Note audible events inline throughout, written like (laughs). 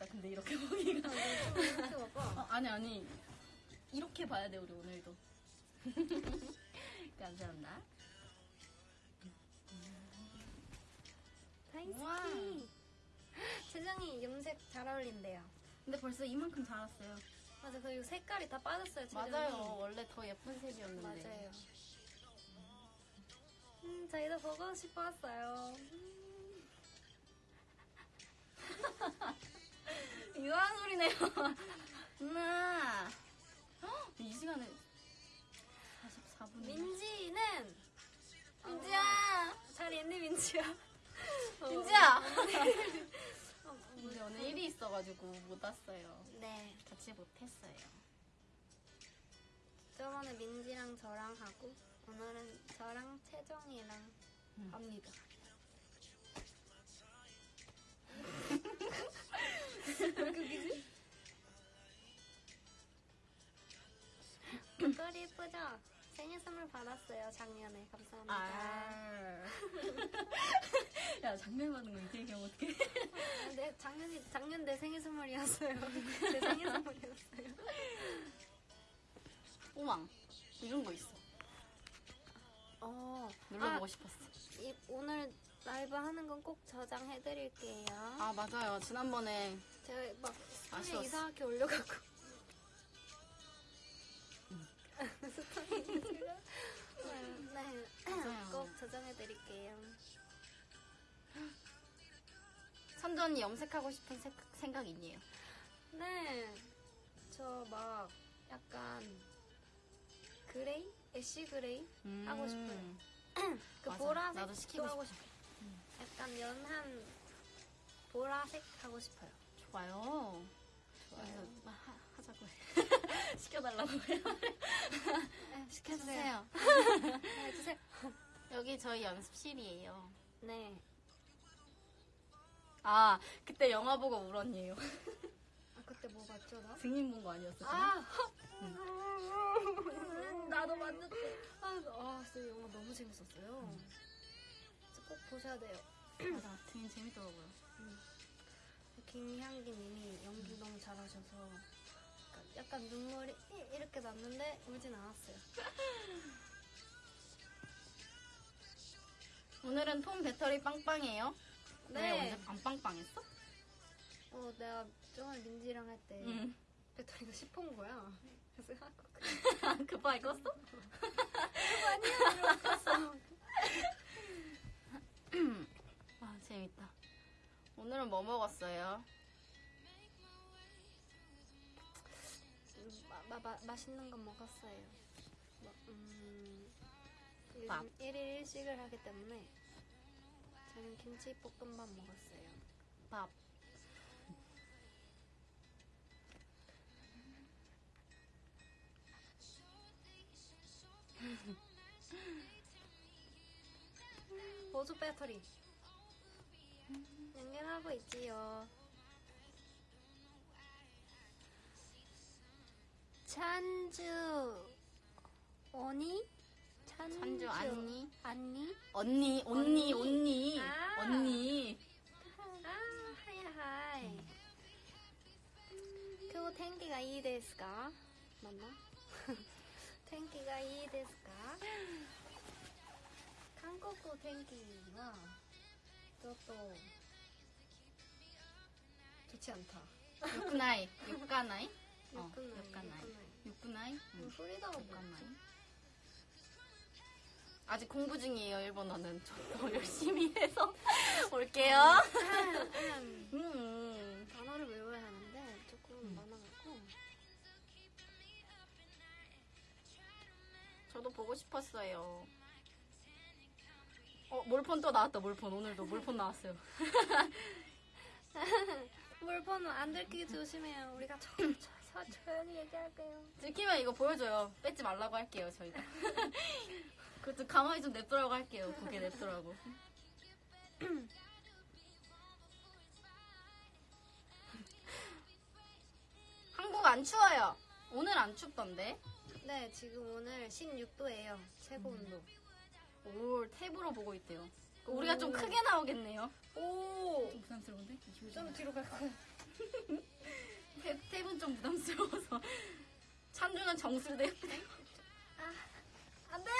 힘들다. 근데 이렇게 (laughs) 보기가. 이렇게 봐봐. 어, 아니 아니. 이렇게 봐야 돼 우리 오늘도. (laughs) 감사합니다. 다인스키. 세정이 염색 잘 어울린대요. 근데 벌써 이만큼 자랐어요. 맞아, 그리고 색깔이 다 빠졌어요, 세정이. 맞아요. 원래 더 예쁜 색이었는데. 맞아요. 음, 저희도 보고 싶었어요. 이 (laughs) 상한 소리네요. (laughs) 누나. 헉, 이 시간에 44분. 민지는 민지야. 잘 있니 민지야? (laughs) 어, 민지야. 어, 근데 오늘 일이 있어가지고 못 왔어요. 네. 같이 못했어요. 저번에 민지랑 저랑 하고 오늘은 저랑 채정이랑 음. 합니다. 목걸이 예쁘죠? 생일 선물 받았어요 작년에 감사합니다. 아. (laughs) 야, 장면 받은 거 이렇게 얘기하면 어떡해. 아, 네, 작년이 작년 내 생일 선물이었어요. (laughs) 내 생일 선물이었어요. 오망. 이런 거 있어. 어, 눌러보고 아, 싶었어. 이, 오늘 라이브 하는 건 꼭 저장해드릴게요. 아, 맞아요. 지난번에 제가 막 스토리. 이상하게 올려갖고. (laughs) 스토리 제가 네, 맞아요. 꼭 저장해드릴게요. 언니 염색하고 싶은 색, 생각 있니요? 네, 저 막 약간 grey, ash grey 하고 싶어요. (clears throat) 그 음. 맞아. 보라색 나도 시키고 하고 싶어요. 약간 연한 보라색 하고 싶어요. 좋아요. 좋아요. 하, 하자고 해. (laughs) 시켜달라고 해요. 네, 시켜주세요. 네, 해주세요. (laughs) 여기 저희 연습실이에요. 네. 아, 그때 영화 보고 울었니에요. (laughs) 아 그때 뭐 봤죠 나? 증인 본 거 아니었어요? 아, 나도 봤는데. 아, 아, 진짜 영화 너무 재밌었어요. 진짜 꼭 보셔야 돼요. 맞아, 증인 재밌더라고요. 김향기 님이 연기 너무 잘하셔서 약간, 약간 눈물이 이- 이렇게 났는데 울진 않았어요. (laughs) 오늘은 폰 배터리 빵빵해요? 네. 왜 언제 안 빵빵했어? 어, 내가 저번에 민지랑 할 때 응. 배터리가 10호인 거야. 그래서 하고 급하게 껐어? 아, (laughs) (laughs) 재밌다. 오늘은 뭐 먹었어요? 마, 마, 마, 맛있는 거 먹었어요. 뭐, 음, 요즘 밥. 1일 1식을 하기 때문에 저는 김치 볶음밥 먹었어요. 밥. 보조 배터리 연결하고 있지요. 찬주 언니? 찬주 안니? 안니? 언니, 언니, 언니. 언니. 아. 언니. 아, 하이 하이. 그天気がいいですか? 맞나? (laughs) 天気がいいですか? 한국어 탱기나 이것도 좋지 않다. 욕나이, 욕가나이? (laughs) 어, 욕가나이. 욕나이? 응. 음, 소리다가 욕가나이. 아직 공부 중이에요, 일본어는. (laughs) 저도 (laughs) 열심히 해서 올게요. 음, 음, 음, 단어를 외워야 하는데 조금 음. 많아갖고. 저도 보고 싶었어요. 어, 몰폰 또 나왔다, 몰폰. 오늘도 몰폰 나왔어요. (laughs) 물번호 안 들키게 조심해요. 우리가 저, 저, 저, 조용히 얘기할게요. 들키면 이거 보여줘요. 뺏지 말라고 할게요, 저희가. (laughs) 그것도 가만히 좀 냅두라고 할게요. 고개 냅두라고. (laughs) 한국 안 추워요. 오늘 안 춥던데. 네, 지금 오늘 16도예요. 최고 온도. 오, 탭으로 보고 있대요. 우리가 좀 오. 크게 나오겠네요. 오! 좀 부담스러운데? 좀 뒤로 갈 거야. (laughs) 탭, 탭은 좀 부담스러워서. 찬주는 정수대. 안 돼!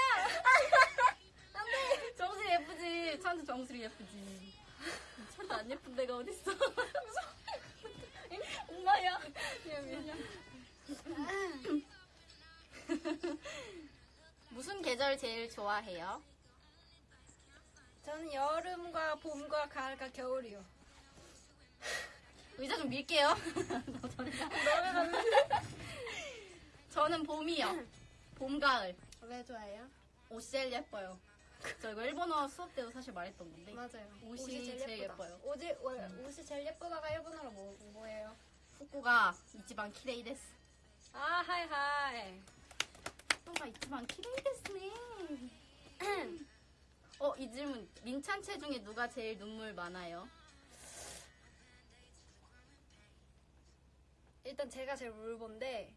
정수리 예쁘지. 찬주 정수리 예쁘지. 찬주 안 예쁜 데가 어딨어. (laughs) 엄마야. 미안, 미안. (laughs) 무슨 계절 제일 좋아해요? 저는 여름과 봄과 가을과 겨울이요. 의자 좀 밀게요. 너 저리 가. 저는 봄이요. 봄, 가을. 왜 좋아해요? 옷이 제일 예뻐요. 저 이거 일본어 수업 때도 사실 말했던 건데. 맞아요. 옷이 제일 예뻐요. 옷이, 월- 옷이 제일 예쁘다가 일본어로 뭐, 뭐예요? 후쿠가 이치방 키레이 데스. 아, はい, はい. ですね. (clears throat) 어, 이 질문. 민찬체 중에 누가 제일 눈물 많아요? 일단 제가 제일 울본데,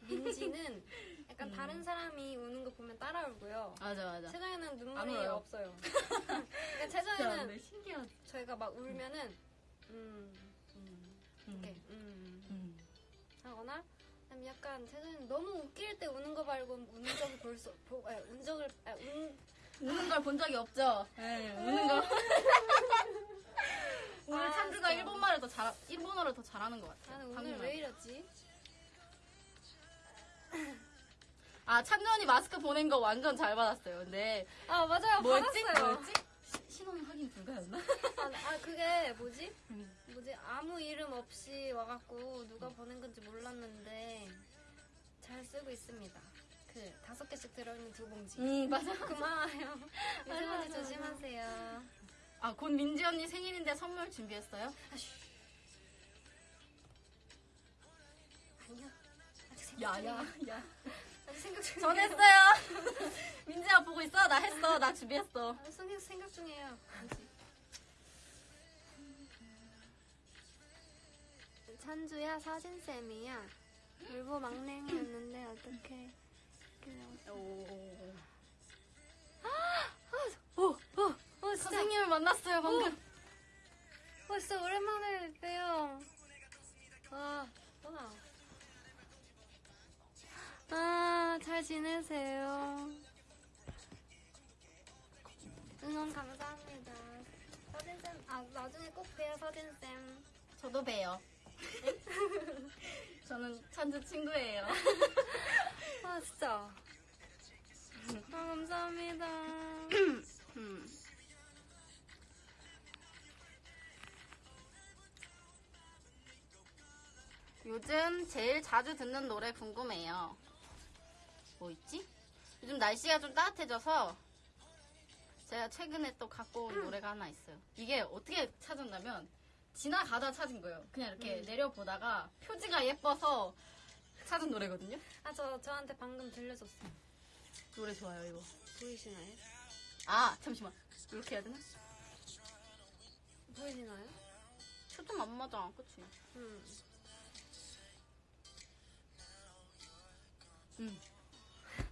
민지는 (laughs) 약간 음. 다른 사람이 우는 거 보면 따라 울고요. 맞아, 맞아. 채정이는 안 눈물이. 없어요. (laughs) 그러니까 채정이는 신기하지. 저희가 막 울면은, 음, 음, 이렇게, 음, 음. 하거나, 아니면 약간 채정이는 너무 웃길 때 우는 거 말고 우는 적을 볼 수, 보, 아, 운 적을, 아, 운, 우는 걸 본 적이 없죠? 네, 우는 거. (laughs) 오늘 아, 찬주가 진짜. 일본말을 더 잘, 일본어를 더 잘하는 것 같아요. 나는 오늘. 왜 이랬지? 아, 찬주 언니 마스크 보낸 거 완전 잘 받았어요. 근데, 아, 맞아요. 뭐였지? 받았어요. 뭐였지? 시- 신원 확인 불가였나? 아, 아, 그게 뭐지? 음. 뭐지? 아무 이름 없이 와갖고 누가 보낸 건지 몰랐는데 잘 쓰고 있습니다. 그 다섯 개씩 들어있는 두 봉지. 응, 맞아. (laughs) 고마워요. 미세먼지. 조심하세요. 아, 곧 민지 언니 생일인데 선물 준비했어요? 아쉬. 아니요. 아직 생각 야. 야, 야. 생각 중이에요. 전했어요. (laughs) 민지야 보고 있어? 나 했어. 나 준비했어. 아, 생각, 생각 중이에요. 찬주야 사진 쌤이야. 울보 막냉이였는데 어떡해. 그냥. 오, 오, 오, 오, 진짜. 선생님을 만났어요, 방금. 어, 진짜 오랜만에 봬요. 아, 와. 아, 잘 지내세요. 응원 감사합니다. 서진쌤, 아, 나중에 꼭 봬요, 서진쌤. 저도 봬요. (laughs) 저는 찬주 친구예요. (laughs) 아, 진짜. 아, 감사합니다. 음. (clears throat) 요즘 제일 자주 듣는 노래 궁금해요. 뭐 있지? 요즘 날씨가 좀 따뜻해져서 제가 최근에 또 갖고 온 노래가 하나 있어요. 이게 어떻게 찾았냐면 지나가다 찾은 거예요. 그냥 이렇게 음. 내려보다가 표지가 예뻐서 찾은 노래거든요. 아, 저, 저한테 방금 들려줬어요. 노래 좋아요, 이거. 보이시나요? 아, 잠시만. 이렇게 해야 되나? 보이시나요? 초점 안 맞아, 그치? 음. 음.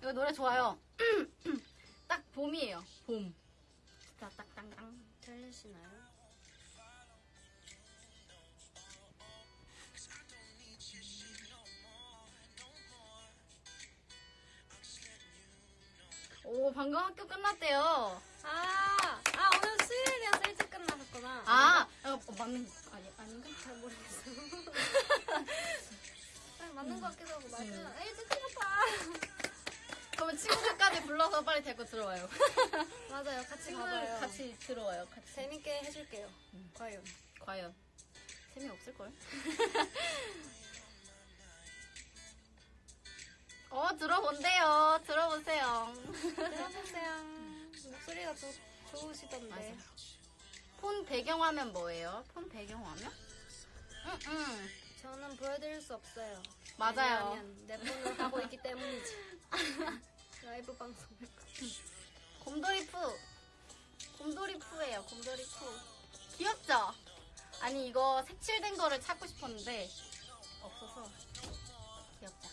이거 노래 좋아요. (clears throat) 딱 봄이에요. 봄. 딱딱땅땅. 들리시나요? 오, 방금 학교 끝났대요. 아, 아, 오늘 수요일이어서 일찍 끝나셨구나. 아, 어, 맞는 거 아니 아닌가? 잘 모르겠어요. (laughs) 아니, 맞는 것 같기도 하고, 맞아. 음. 아, 일찍 끝났다. 그러면 친구들까지 불러서 빨리 데리고 들어와요. (laughs) 맞아요. 같이 친구들 가봐요. 같이 들어와요. 같이. 재밌게 해줄게요. 음. 과연. 과연 재미없을 걸? (laughs) 어, 들어본대요. 들어보세요. 들어보세요. 목소리가 좋, 좋으시던데. 맞아요. 폰 배경화면 뭐예요? 폰 배경화면? 응, 응. 저는 보여드릴 수 없어요. 맞아요. 왜냐하면 내 폰을 하고 있기 때문이지. (laughs) 라이브 방송을. 곰돌이 푸. 곰돌이 푸예요. 곰돌이 푸. 귀엽죠? 아니 이거 색칠된 거를 찾고 싶었는데 없어서 귀엽다.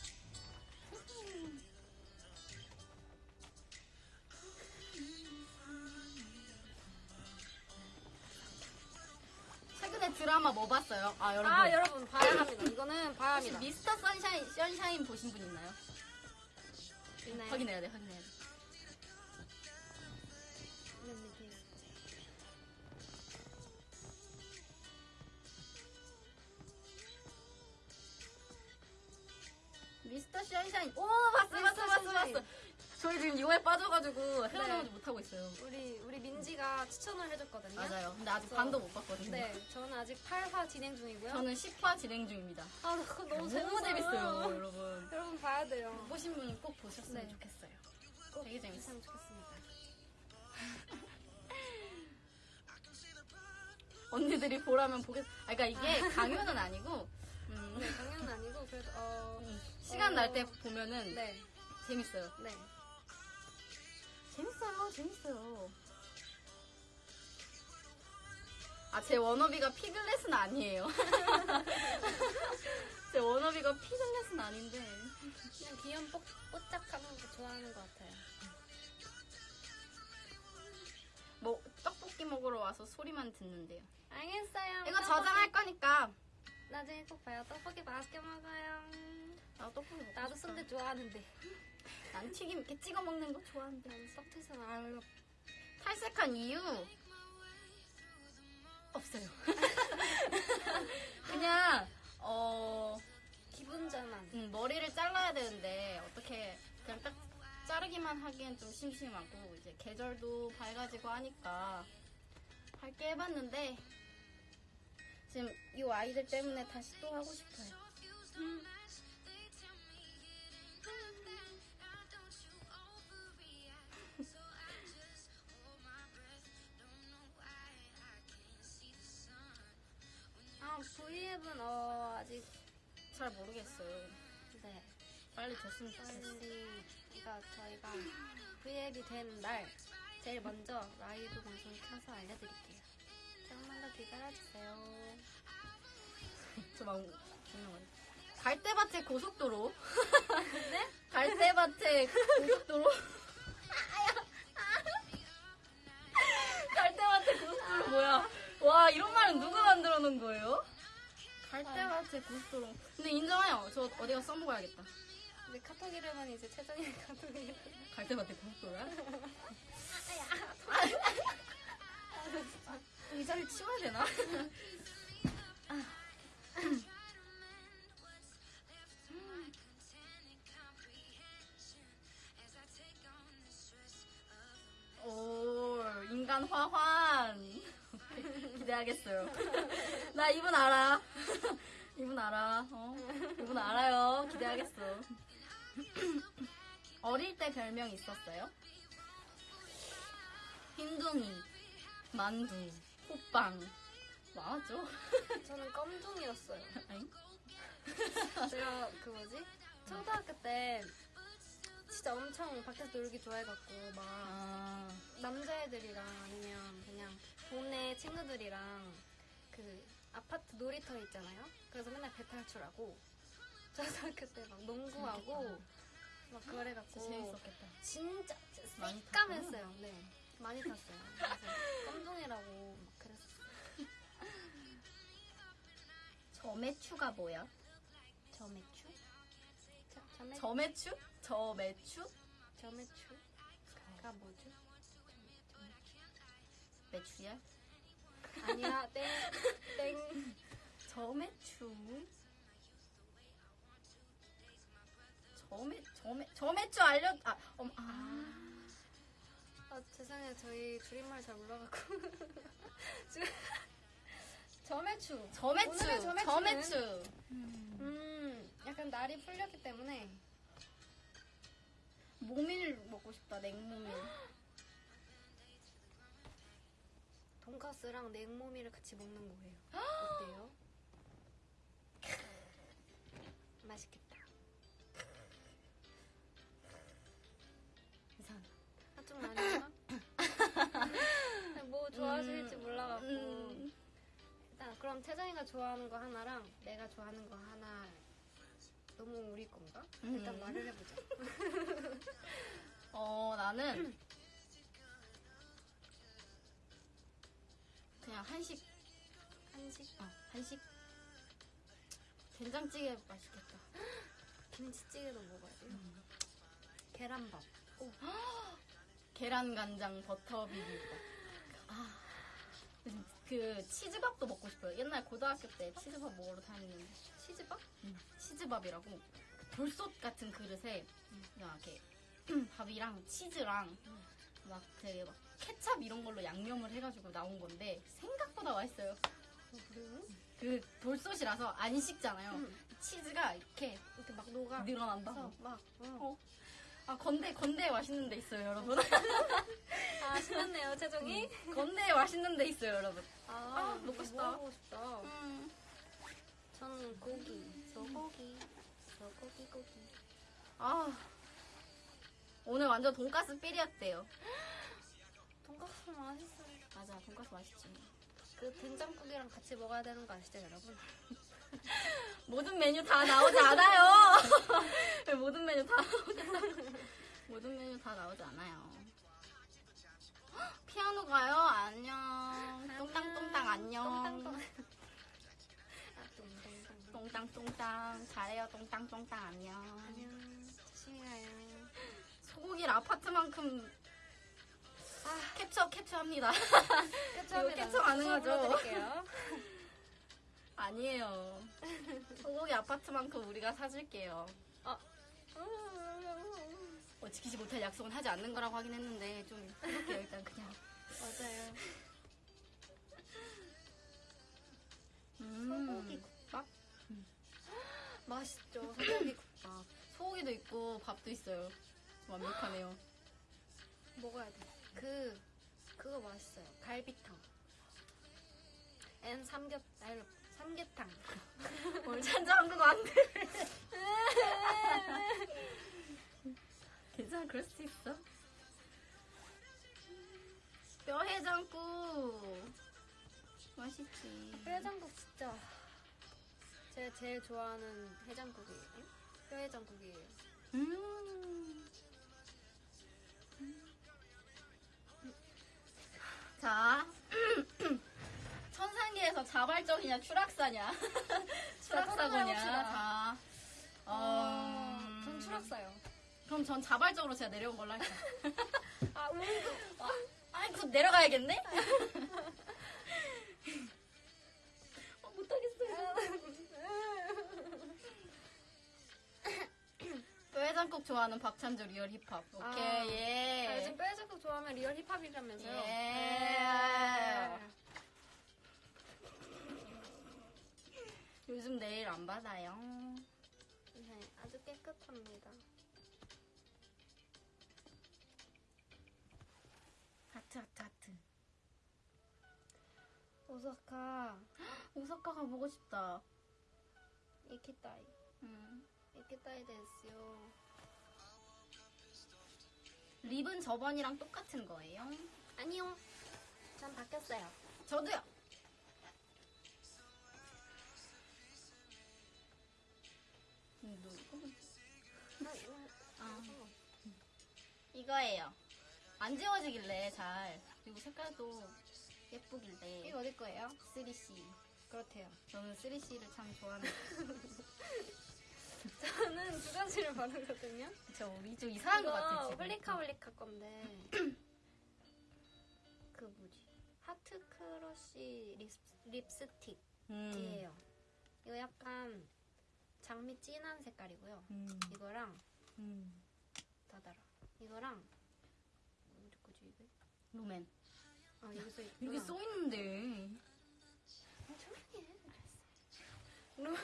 최근에 드라마 뭐 봤어요? 아 여러분. 아 여러분 봐야 합니다. 이거는 봐야 합니다. 미스터 선샤인, 선샤인 보신 분 있나요? 있나요? 확인해야 돼, 확인해야 돼. 맨 밑에 있어. 미스터 선샤인. 오, 봤어, 봤어, 미스터 봤어, 선샤인. 봤어. 저희 지금 이거에 빠져가지고 헤어나오지 못하고 있어요. 우리 우리 민지가 추천을 해줬거든요. 맞아요. 근데 아직 그래서- 반도 못 봤거든요. 네, 저는 아직 8화 진행 중이고요. 저는 10화 진행 중입니다. 아, 그거 너무, 너무 재밌어요, 여러분. 여러분 봐야 돼요. 못 보신 분은 꼭 보셨으면 네. 좋겠어요. 꼭 되게 재밌어요. 봤으면 좋겠습니다. (laughs) 언니들이 보라면 보겠. 아, 그러니까 이게 강요는 아니고 (laughs) 음, 네, 당연은 아니고 그래도 어, 음, 시간 어, 날때 보면은 네, 재밌어요. 네. 재밌어요, 재밌어요. 아, 제 워너비가 피글렛은 아니에요. (laughs) 제 워너비가 피글렛은 아닌데. 그냥 귀염 뽀, 뽀짝하는 거 좋아하는 것 같아요. 뭐, 떡볶이 먹으러 와서 소리만 듣는데요. 알겠어요. 이거 저장할 거니까. 나중에 꼭 봐요. 떡볶이 맛있게 먹어요. 나 떡볶이 먹고 나도. 순대 좋아하는데. 난 튀김 이렇게 찍어 먹는 거 좋아하는데. 난 썩태선 알로. 탈색한 이유 없어요. (laughs) 그냥 어 기분 전환. 음, 머리를 잘라야 되는데 어떻게 그냥 딱 자르기만 하기엔 좀 심심하고 이제 계절도 밝아지고 하니까 밝게 해봤는데 지금 이 아이들 때문에 다시 또 하고 싶어요. 아, V앱은 어, 아직 잘 모르겠어요. 네. 빨리 됐으면 좋겠어요. 그러니까 저희가 V앱이 된 날 제일 먼저 라이브 방송 켜서 알려드릴게요. 조금만 더 기다려주세요. (laughs) 저막 갈대밭의 고속도로. 네? (laughs) 갈대밭의 고속도로. (laughs) 갈대밭의 고속도로 뭐야? 와 이런 말은 누가 만들어 놓은 거예요? 갈대밭의 고속도로. 근데 인정해요. 저 어디가 써먹어야겠다. 근데 카톡 이름은 이제 최정의 카톡 이름. 갈대밭의 고속도로야? 의자를 치워야 되나? 오, 인간 화환. 기대하겠어요. (laughs) 나 이분 알아. (laughs) 이분 알아. 어? 이분 알아요. 기대하겠어. (clears throat) 어릴 때 별명 있었어요? 흰둥이, 만두, 호빵. 많았죠? (laughs) 저는 껌둥이였어요. 아잉? 제가 그 뭐지? 초등학교 때 진짜 엄청 밖에서 놀기 좋아해갖고 막 아, 남자애들이랑 아니면 그냥 동네 친구들이랑 그 아파트 놀이터 있잖아요. 그래서 맨날 배 탈출하고 초등학교 (laughs) 때막 농구하고 막 그래갖고 재밌었겠다. 진짜 새까맸어요. 네, 많이 탔어요. 그래서 껌둥이라고 막 그랬어요. (laughs) 저매추가 뭐야? 저매추? 저, 저매, 저매추? 저매추? 저매추가 뭐죠? 매추야? 아니야, 땡, 땡. 저매추? 저매, 저매, 저매추 알려, 아, 음, 아. 아, 죄송해요. 저희 줄임말 잘 몰라갖고. 지금 저매추. 저매추, 오늘의 저매추는- 저매추. 음, 약간 날이 풀렸기 때문에 모밀 먹고 싶다, 냉모밀. (gasps) 돈가스랑 냉모미를 같이 먹는 거예요. (gasps) 어때요? 맛있겠다. 이상하다. 한쪽 아닌가? (laughs) 뭐 좋아하실지 몰라갖고 음, 일단 그럼 태정이가 좋아하는 거 하나랑 내가 좋아하는 거 하나 너무 우리 건가? 일단 음. 말을 해보자. (laughs) 어, 나는 (clears throat) 그냥 한식, 한식 어, 한식. 된장찌개 맛있겠다. (gasps) 김치찌개도 먹어야 돼요. 음. 계란밥. (gasps) 계란 간장 버터 비빔밥. (gasps) 아, 그 치즈밥도 먹고 싶어요. 옛날 고등학교 때 치즈밥 먹으러 다니는데 치즈밥? 치즈밥이라고 그 돌솥 같은 그릇에 그냥 이렇게 (clears throat) 밥이랑 치즈랑 막 되게 막 케찹 이런 걸로 양념을 해가지고 나온 건데 생각보다 맛있어요. 어? 그 돌솥이라서 안 식잖아요. 음. 치즈가 이렇게 이렇게 막 녹아. 늘어난다고. 그래서 막 어. 어. 아 건대 건대에 맛있는 데 있어요, 여러분. (laughs) 아 신났네요 태정이. 건대에 맛있는 데 있어요, 여러분. 아, 아, 먹고 싶다. 먹고 싶다. 음. 저는 고기, 소고기, 소고기 고기. 아 오늘 완전 돈가스 삘이었대요. 돈가스 맛있어요. 맞아, 돈가스 맛있지. 그 된장국이랑 같이 먹어야 되는 거 아시죠 여러분? (laughs) 모든 메뉴 다 나오지 않아요. 왜 (laughs) 모든 메뉴 다 나오지 않아요. 모든 메뉴 다 나오지 않아요. (gasps) 헉, 피아노 가요? 안녕. 똥땅똥땅 안녕. 똥땅똥. 아 (laughs) 똥땅똥. 똥땅똥땅. 잘해요. 똥땅똥땅 안녕. 안녕. 조심히 가요. 소고기를 아파트만큼 아 캡처 캡처합니다. 캡처합니다. 캡처 가능하죠? (laughs) 아니에요. 소고기 아파트만큼 우리가 사줄게요. 어, 지키지 못할 약속은 하지 않는 거라고 하긴 했는데 좀 해볼게요 일단 그냥. 맞아요. 음. 소고기 국밥? (gasps) 맛있죠. 소고기 국밥. 소고기도 있고 밥도 있어요. 완벽하네요. 먹어야 돼. 그 그거 맛있어요. 갈비탕. and 삼겹 아니 삼계탕. (laughs) 오늘 찬자 한국어 안 돼. 괜찮아 그럴 수 있어. 뼈해장국 맛있지. 뼈해장국 진짜 제가 제일 좋아하는 해장국이에요. 뼈해장국이에요. 음. 자, (clears throat) 천상계에서 자발적이냐 추락사냐? (laughs) 추락사고냐? 추락. 자, 어, 음... 전 추락사요. 그럼 전 자발적으로 제가 내려온 걸로 할게요. (laughs) 아 우. 아이, 곧 내려가야겠네? (laughs) 뼈해장국 좋아하는 박찬조 real 힙합. 오케이, 아, 예. 아, 요즘 뼈해장국 좋아하면 real 힙합이라면서요. 예. 네. 요즘 내일 안 받아요. 네, 아주 깨끗합니다. 하트, 하트, 하트. 오사카 (gasps) 오사카 가 보고 싶다. 이키타이. 음. 이키타이 됐어요. 립은 저번이랑 똑같은 거예요. 아니요. 전 바뀌었어요. 저도요. 음, 너 이거 뭐- 아, 이거예요. 안 지워지길래 잘. 그리고 색깔도 예쁘길래. 이거 어디 거예요? 3CE. 그렇대요. 저는 3CE를 참 좋아하는. (laughs) 저는 두 가지를 바르거든요. 저 우리 좀 이상한 것 같아. 지금. 홀리카 홀리카 건데 그 뭐지? heart crush lip, 립스틱이에요. 음. 이거 약간 장미 진한 색깔이고요. 음. 이거랑 음. 다다라. 이거랑 어디 거지 이게? 롬앤. 아 여기 써. 여기 써 있는데. 조용히 해. 넌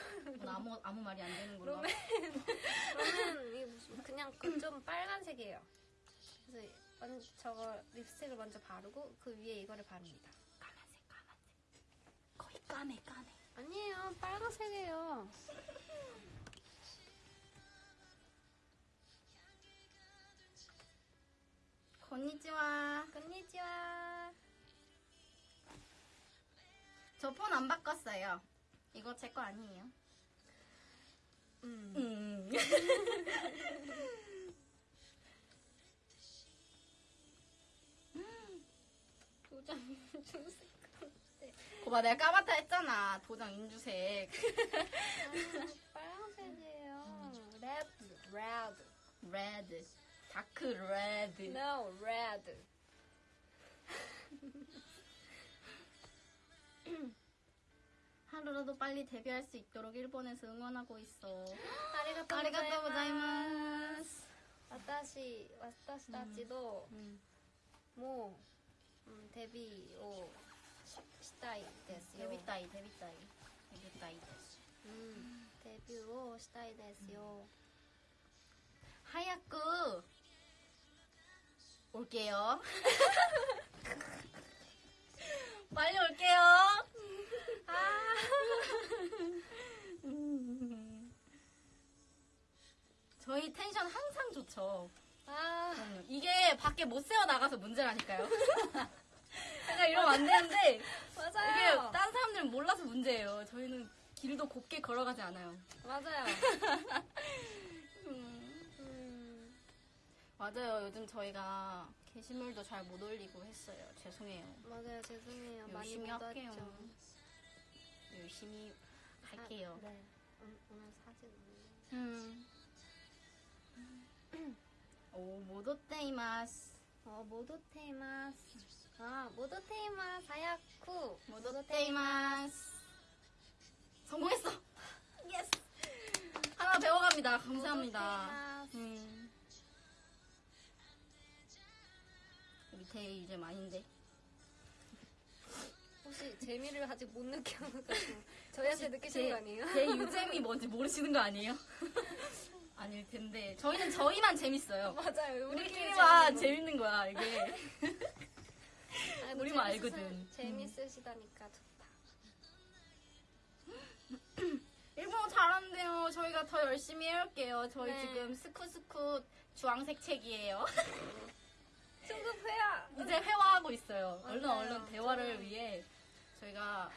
아무 아무 말이 안 되는 걸로. 롬앤 롬앤 이게 무슨 그냥 그좀 빨간색이에요. 그래서 먼저 저거 립스틱을 먼저 바르고 그 위에 이거를 바릅니다. 가면 까매 까매. 아니에요. 빨간색이에요. 건니치와. 건니치와. 저 폰 안 바꿨어요. 이거 제 거 아니에요. 음. 음. (laughs) 도장 주색. 고봐 내가 까맣다 했잖아. 도장 인주색. 아, 빨간색이에요. Red, red. 레드. 다크 레드. No, red. (laughs) 하루라도 빨리 데뷔할 수 있도록 일본에서 응원하고 있어. 아리가또 아리가또 고자이마스. 私私たちと 음. もう、うん、デビューをししたいですよ。 데뷔 따이, 데뷔 따이. 데뷔 따이 됐어. うん、デビューをしたいですよ。 하야쿠 올게요. 빨리 올게요. 아. 음. 저희 텐션 항상 좋죠.あ그럼요. 이게 밖에 못 세워 나가서 문제라니까요. (laughs) 약간 이러면 안 되는데 아, 이게 맞아요. 다른 사람들은 몰라서 문제예요. 저희는 길도 곱게 걸어가지 않아요. 맞아요. 음. (laughs) 음, 맞아요. 요즘 저희가 게시물도 잘 못 올리고 했어요. 죄송해요. 맞아요. 죄송해요. 많이 열심히 못 할게요. 왔죠. 열심히 할게요. 아, 네. 음, 오늘 사진 올려. 음. 오, 모도테이마스. 어, 모두 테이마스. 아, 모두 테이마스. 하야쿠. 모도테이마스. 성공했어. yes. 하나 배워갑니다. 감사합니다. 음. 밑에 이제 많이인데. 혹시 재미를 아직 못 느껴가지고 저희한테 느끼시는 거 아니에요? 제 유잼이 뭔지 모르시는 거 아니에요? (laughs) 아닐 텐데. 저희는 저희만 재밌어요. (laughs) 맞아요. 우리끼리만 재밌는 거야, 이게. 아니, (laughs) 우리만 알거든. 재밌으시다니까 좋다. (clears throat) 일본어 잘하는데요. 저희가 더 열심히 해올게요. 저희 네. 지금 스쿠스쿠 주황색 책이에요. 중급회야. 이제 회화하고 있어요. 얼른 맞아요. 얼른 대화를 저는- 위해 저희가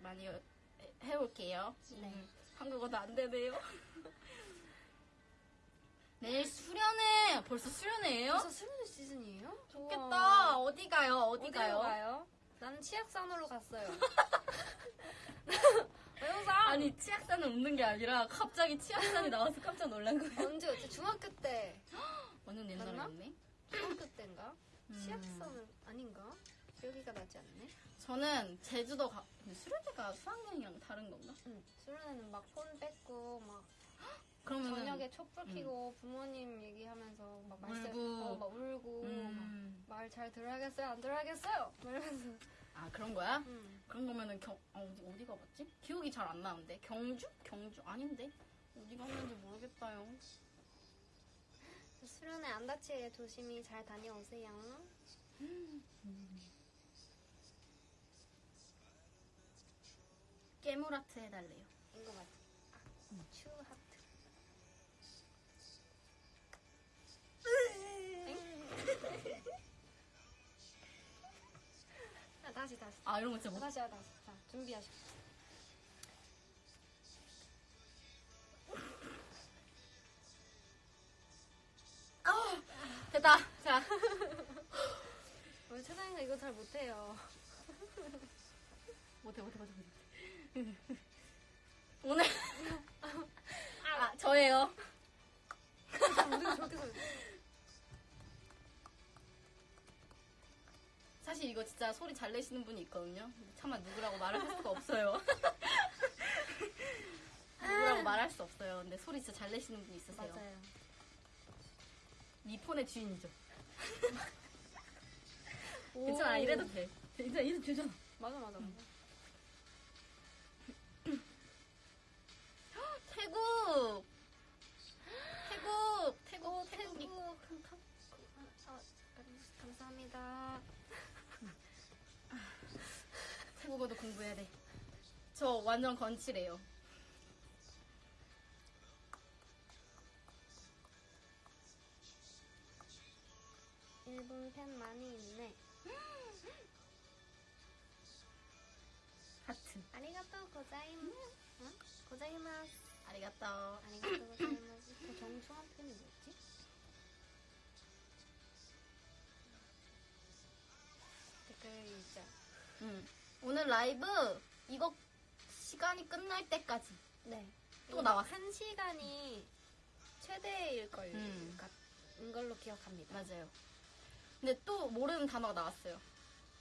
많이 해- 해올게요. 네. 음, 한국어도 안 되네요. (laughs) 내일 수련회 벌써 수련회예요? 벌써 수련회 시즌이에요? 좋겠다. 어디 가요? 어디 가요? 가요? 나는 치악산으로 갔어요. (laughs) 왜영상 아니 치악산은 웃는 게 아니라 갑자기 치악산이 나와서 깜짝 놀란 거예요. 언제였지? 중학교 때. (gasps) 완전 맞나? 옛날이었네. 중학교 때인가? 음. 치악산은 아닌가? 기억이가 나지 않네. 저는 제주도 가. 근데 수련회가 수학여행이랑 다른 건가? 응. 수련회는 막 폰 뺏고 막 (gasps) 그러면 저녁에 촛불 켜고 부모님 얘기하면서 막 말씀 울고. 어, 막 울고 음. 말 잘 들어야겠어요 안 들어야겠어요 막 이러면서 아 그런 거야? 응. 그런 거면은 경 아, 어디 어디 가봤지? 기억이 잘 안 나는데 경주? 경주 아닌데 어디 갔는지 모르겠다요. 수련회 안 다치게 조심히 잘 다녀오세요 깨물아트 해달래요. 이거 맞지? 추 하트 (laughs) 아, 다시 다시 아 이런 거 진짜 못. 다시 하다 자 준비하시고 됐다. 자 (laughs) 우리 최상이가 이거 잘 못해요 (laughs) 못해 못해 못해 못해. 오늘 아 저예요. 저렇게 서 사실 이거 진짜 소리 잘 내시는 분이 있거든요. 차마 누구라고 말을 할 수가 없어요. (laughs) 누구라고 말할 수 없어요. 근데 소리 진짜 잘 내시는 분이 있으세요. 맞아요 이 폰의 주인이죠. 오. 괜찮아 이래도 돼. 괜찮아 이래도 되잖아. 맞아 맞아 맞아 태국 태국 태국 오, 태국이 태국. 아, 아, 감사합니다. (laughs) 태국어도 공부해야 돼. 저 완전 건칠해요. 일본 팬 많이 있네. 하트. 아리가또 고자이마. 응? 고자이마스. 아리가또. 아리가또 고자이마스. 그 정중한 팬이 뭐였지? 댓글 읽자. 음. 오늘 라이브 이거 시간이 끝날 때까지. 네. 또 나왔어. 한 시간이 최대일 걸 음. 걸로 기억합니다. 맞아요. 근데 또 모르는 단어가 나왔어요.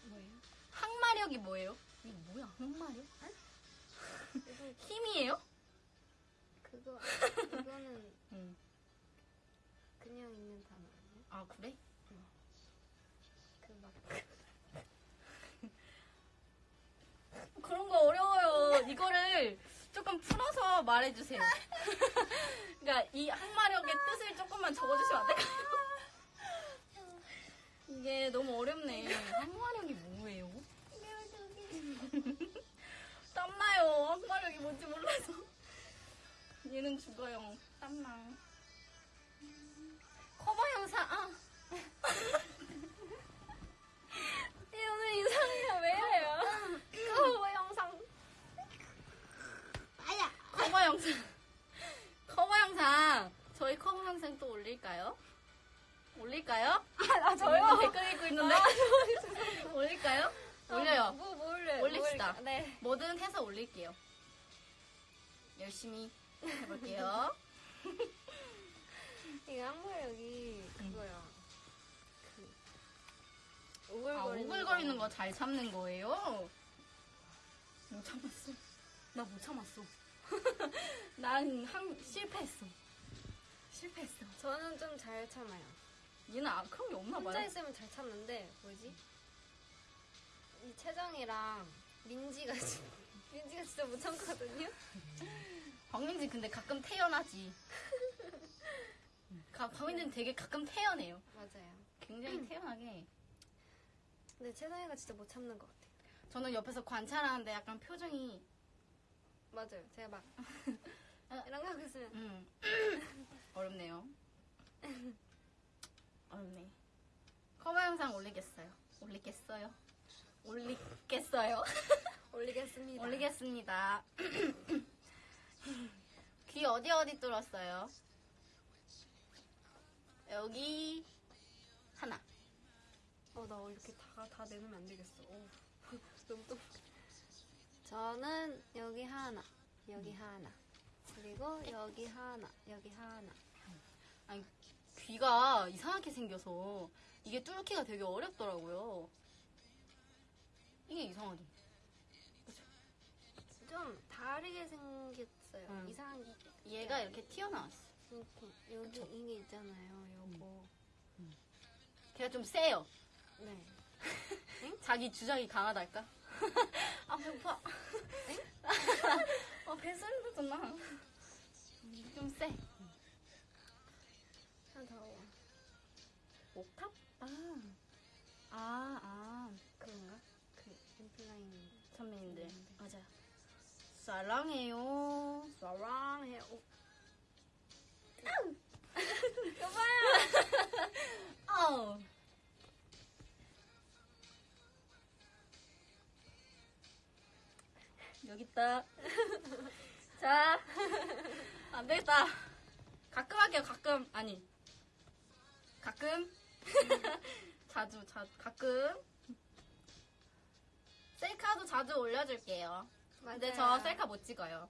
뭐예요? 항마력이 뭐예요? 이게 뭐야, 항마력? (laughs) 힘이에요? 그거 이거는 (laughs) 응. 그냥 있는 단어 아니에요? 아, 그래? 그막 (laughs) 그런 거 어려워요. 이거를 조금 풀어서 말해주세요. (laughs) 그러니까 이 항마력의 뜻을 조금만 적어주시면 안 될까요? 이게 너무 어렵네. 항마력이 뭐예요? 땀나요. 항마력이 뭔지 몰라서. 얘는 죽어요. 땀나. 커버 영상, 아. 이 (laughs) 오늘 이상해요 왜 이래요? 커버 영상 커버 영상. 커버 영상. 저희 커버 영상 또 올릴까요? 올릴까요? 아 저요? 댓글 읽고 있는데. (laughs) 올릴까요? 올려요. 뭐, 뭐 올려요? 올립시다. 뭐 올릴까? 네 뭐든 해서 올릴게요. 열심히 해볼게요. (laughs) 이거 항마력이 그거야 그 오글거리는, 아, 오글거리는 거 잘 참는 거예요? 못 참았어. 나 못 참았어. (laughs) 난 한, 실패했어. 실패했어. 저는 좀 잘 참아요 얘는 아, 그런 게 없나 혼자 봐요. 있으면 잘 참는데 뭐지? 이 채정이랑 민지가 진- (laughs) 민지가 진짜 못 참거든요. 박민지 근데 가끔 태연하지. 가, 박민지는 되게 가끔 태연해요. 맞아요. 굉장히 태연하게. 근데 채정이가 진짜 못 참는 것 같아요. 저는 옆에서 관찰하는데 약간 표정이 맞아요. 제가 막 아. (laughs) 이런 거 하고 있으면 음. (laughs) 어렵네요. 어렵네. 커버 영상 올리겠어요. 올리겠어요. 올리겠어요. (laughs) 올리겠습니다. 올리겠습니다. 귀 어디 어디 뚫었어요? 여기 하나. 어, 나 이렇게 다, 다 내놓으면 안 되겠어. 어. (laughs) 너무 또. 저는 여기 하나, 여기 하나. 그리고 여기 하나, 여기 하나. 아니 귀가 이상하게 생겨서 이게 뚫기가 되게 어렵더라고요. 이게 이상하죠. 좀 다르게 생겼 어요. 음. 이상한 게. 얘가 이렇게 튀어나왔어. 이렇게, 여기 그쵸? 이게 있잖아요. 요거. 걔가 좀 세요. 네. (laughs) 자기 주장이 강하달까? 아 배고파. 아 뱃살도 좀 나. 좀 세. 하나 더. 옥탑? 아. 아, 아. 그런가? 그, 인플라잉. 선배님들. 맞아요. 사랑해요. 사랑해. 오, (laughs) 아우. 여기 있다. (laughs) 자, (laughs) 안 되겠다. 가끔 할게요, 가끔. 아니. 가끔. 자주, 자, 가끔. 셀카도 자주 올려줄게요. 근데 저 맞아요. 셀카 못 찍어요.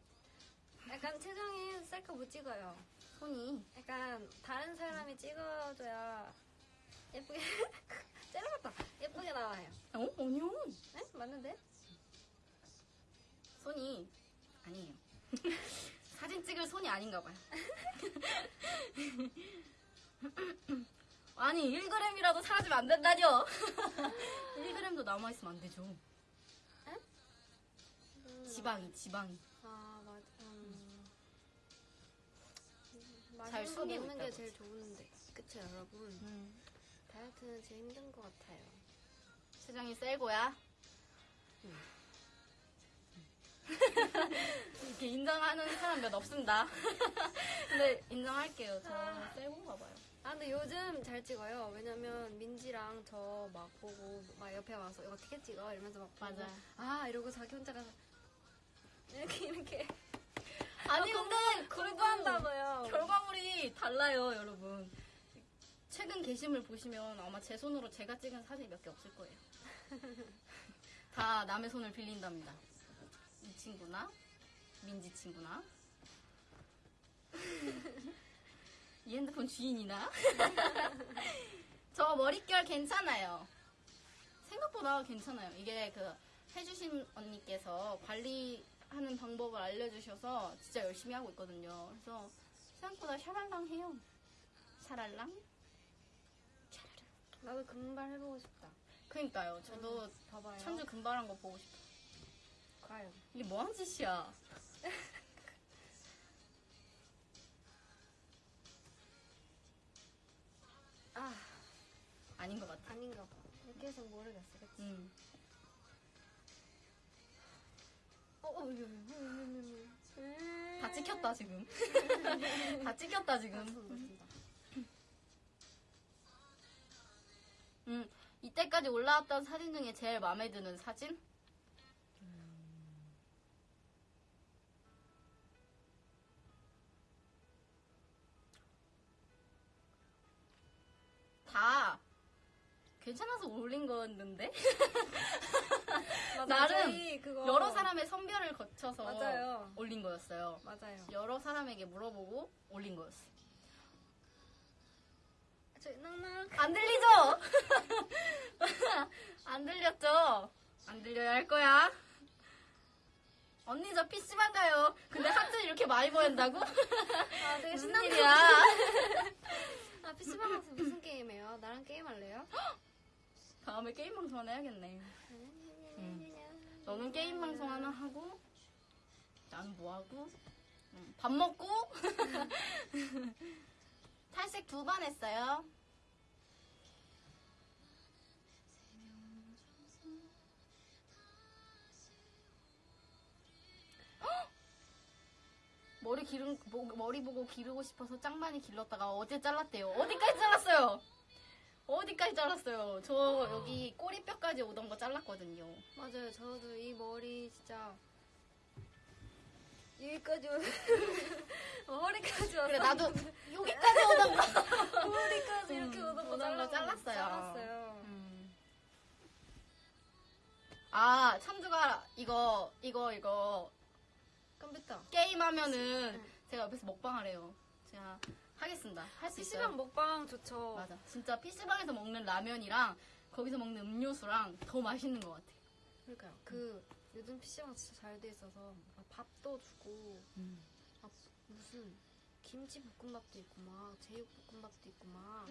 약간 채정이 셀카 못 찍어요. 손이. 약간 다른 사람이 찍어줘야 예쁘게 (laughs) 째려봤다 예쁘게 나와요. 어? 아니요. 네? 맞는데? 손이 아니에요. (laughs) 사진 찍을 손이 아닌가 봐요. (laughs) 아니 1g이라도 사라지면 안 된다뇨. 1g도 남아 있으면 안 되죠. 음, 지방이 지방이. 아 맞아. 음. 잘 맛있는 거 숨기고 먹는 게 있다고. 제일 좋은데. 그쵸 여러분? 다이어트는 제일 힘든 것 같아요. 세정이 셀고야. 이렇게 인정하는 사람 몇 없습니다. (laughs) 근데 인정할게요. 저 셀본가 봐요. 아 근데 요즘 잘 찍어요. 왜냐면 민지랑 저 막 보고 막 옆에 와서 이거 어떻게 찍어 이러면서 막 보고 맞아요. 아 이러고 자기 혼자 가서 이렇게 이렇게 아니 근데 공부한다고요. 결과물이 달라요, 여러분. 최근 게시물 보시면 아마 제 손으로 제가 찍은 사진이 몇개 없을 거예요. (laughs) 다 남의 손을 빌린답니다. 이 친구나 민지 친구나 (laughs) 이 핸드폰 주인이나 (laughs) 저 머릿결 괜찮아요. 생각보다 괜찮아요. 이게 그 해주신 언니께서 관리 하는 방법을 알려주셔서 진짜 열심히 하고 있거든요. 그래서 생각보다 샤랄랑 해요. 샤랄랑? 샤랄랑. 나도 금발 해보고 싶다. 그니까요. 저도 봐봐요. 천주 금발한 거 보고 싶어요. 과연. 이게 뭐한 짓이야? 아 아닌 것 같아. 아닌가 봐. 이렇게 해서 모르겠어. 그치? 음. 다 찍혔다 지금. 다 찍혔다 아, 지금. 음. 이때까지 올라왔던 사진 중에 제일 마음에 드는 사진? 다 괜찮아서 올린 맞아, 나름 그거 여러 사람의 선별을 거쳐서 맞아요. 올린 거였어요. 맞아요. 여러 사람에게 물어보고 올린 거였어. 저희 낭낭. 안 들리죠? (laughs) 안 들렸죠? 안 들려야 할 거야. 언니 저 PC방 가요. 근데 하트 이렇게 많이 보낸다고? (laughs) 아, 되게 신난다. 일이야? (laughs) 아, PC방 가서 무슨 게임해요? 나랑 게임할래요? (gasps) 다음에 게임 방송 하나 해야겠네. 너는 게임 방송 하나 하고, 나는 뭐 하고, 음, 밥 먹고, (laughs) 탈색 두 번 했어요. (gasps) 머리 기른 뭐- 머리 보고 기르고 싶어서 짱 많이 길렀다가 어제 잘랐대요. 어디까지 잘랐어요? 어디까지 잘랐어요? 저 여기 꼬리뼈까지 오던 거 잘랐거든요. 맞아요. 저도 이 머리 진짜 여기까지 오 (laughs) 머리까지 와서 그래 나도 (laughs) 여기까지 오던 거. 머리까지 이렇게 음, 오던 거 잘라- 잘랐어요. 잘랐어요. 음. 아 참주가 이거 이거 이거 컴퓨터. 게임 하면은 응. 제가 옆에서 먹방하래요. 제가 하겠습니다. 할 수 있어요. PC방 먹방 좋죠. 맞아. 진짜 PC방에서 먹는 라면이랑 거기서 먹는 음료수랑 더 맛있는 것 같아. 그러니까요. 그 요즘 PC방 진짜 잘 돼 있어서 막 밥도 주고 막 무슨 김치 볶음밥도 있고 막 제육 볶음밥도 있고 막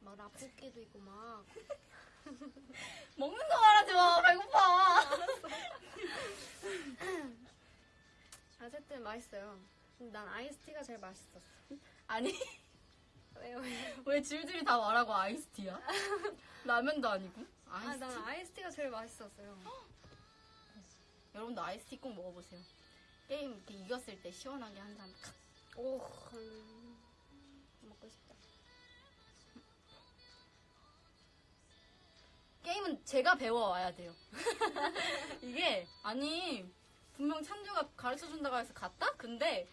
막 라볶이도 있고 막 (laughs) 먹는 거 말하지 마. 배고파. (laughs) 어쨌든 맛있어요. 난 아이스티가 제일 맛있었어. 아니 왜요? (laughs) 왜요? 왜 줄줄이 다 말하고 아이스티야? 라면도 아니고 아, 아이스티. 난 아이스티가 제일 맛있었어요. (gasps) 여러분도 아이스티 꼭 먹어보세요. 게임 이렇게 이겼을 때 시원하게 한 잔. 칵. 오, 음, 먹고 싶다. 게임은 제가 배워와야 돼요. (laughs) 이게 아니 분명 찬주가 가르쳐 준다고 해서 갔다? 근데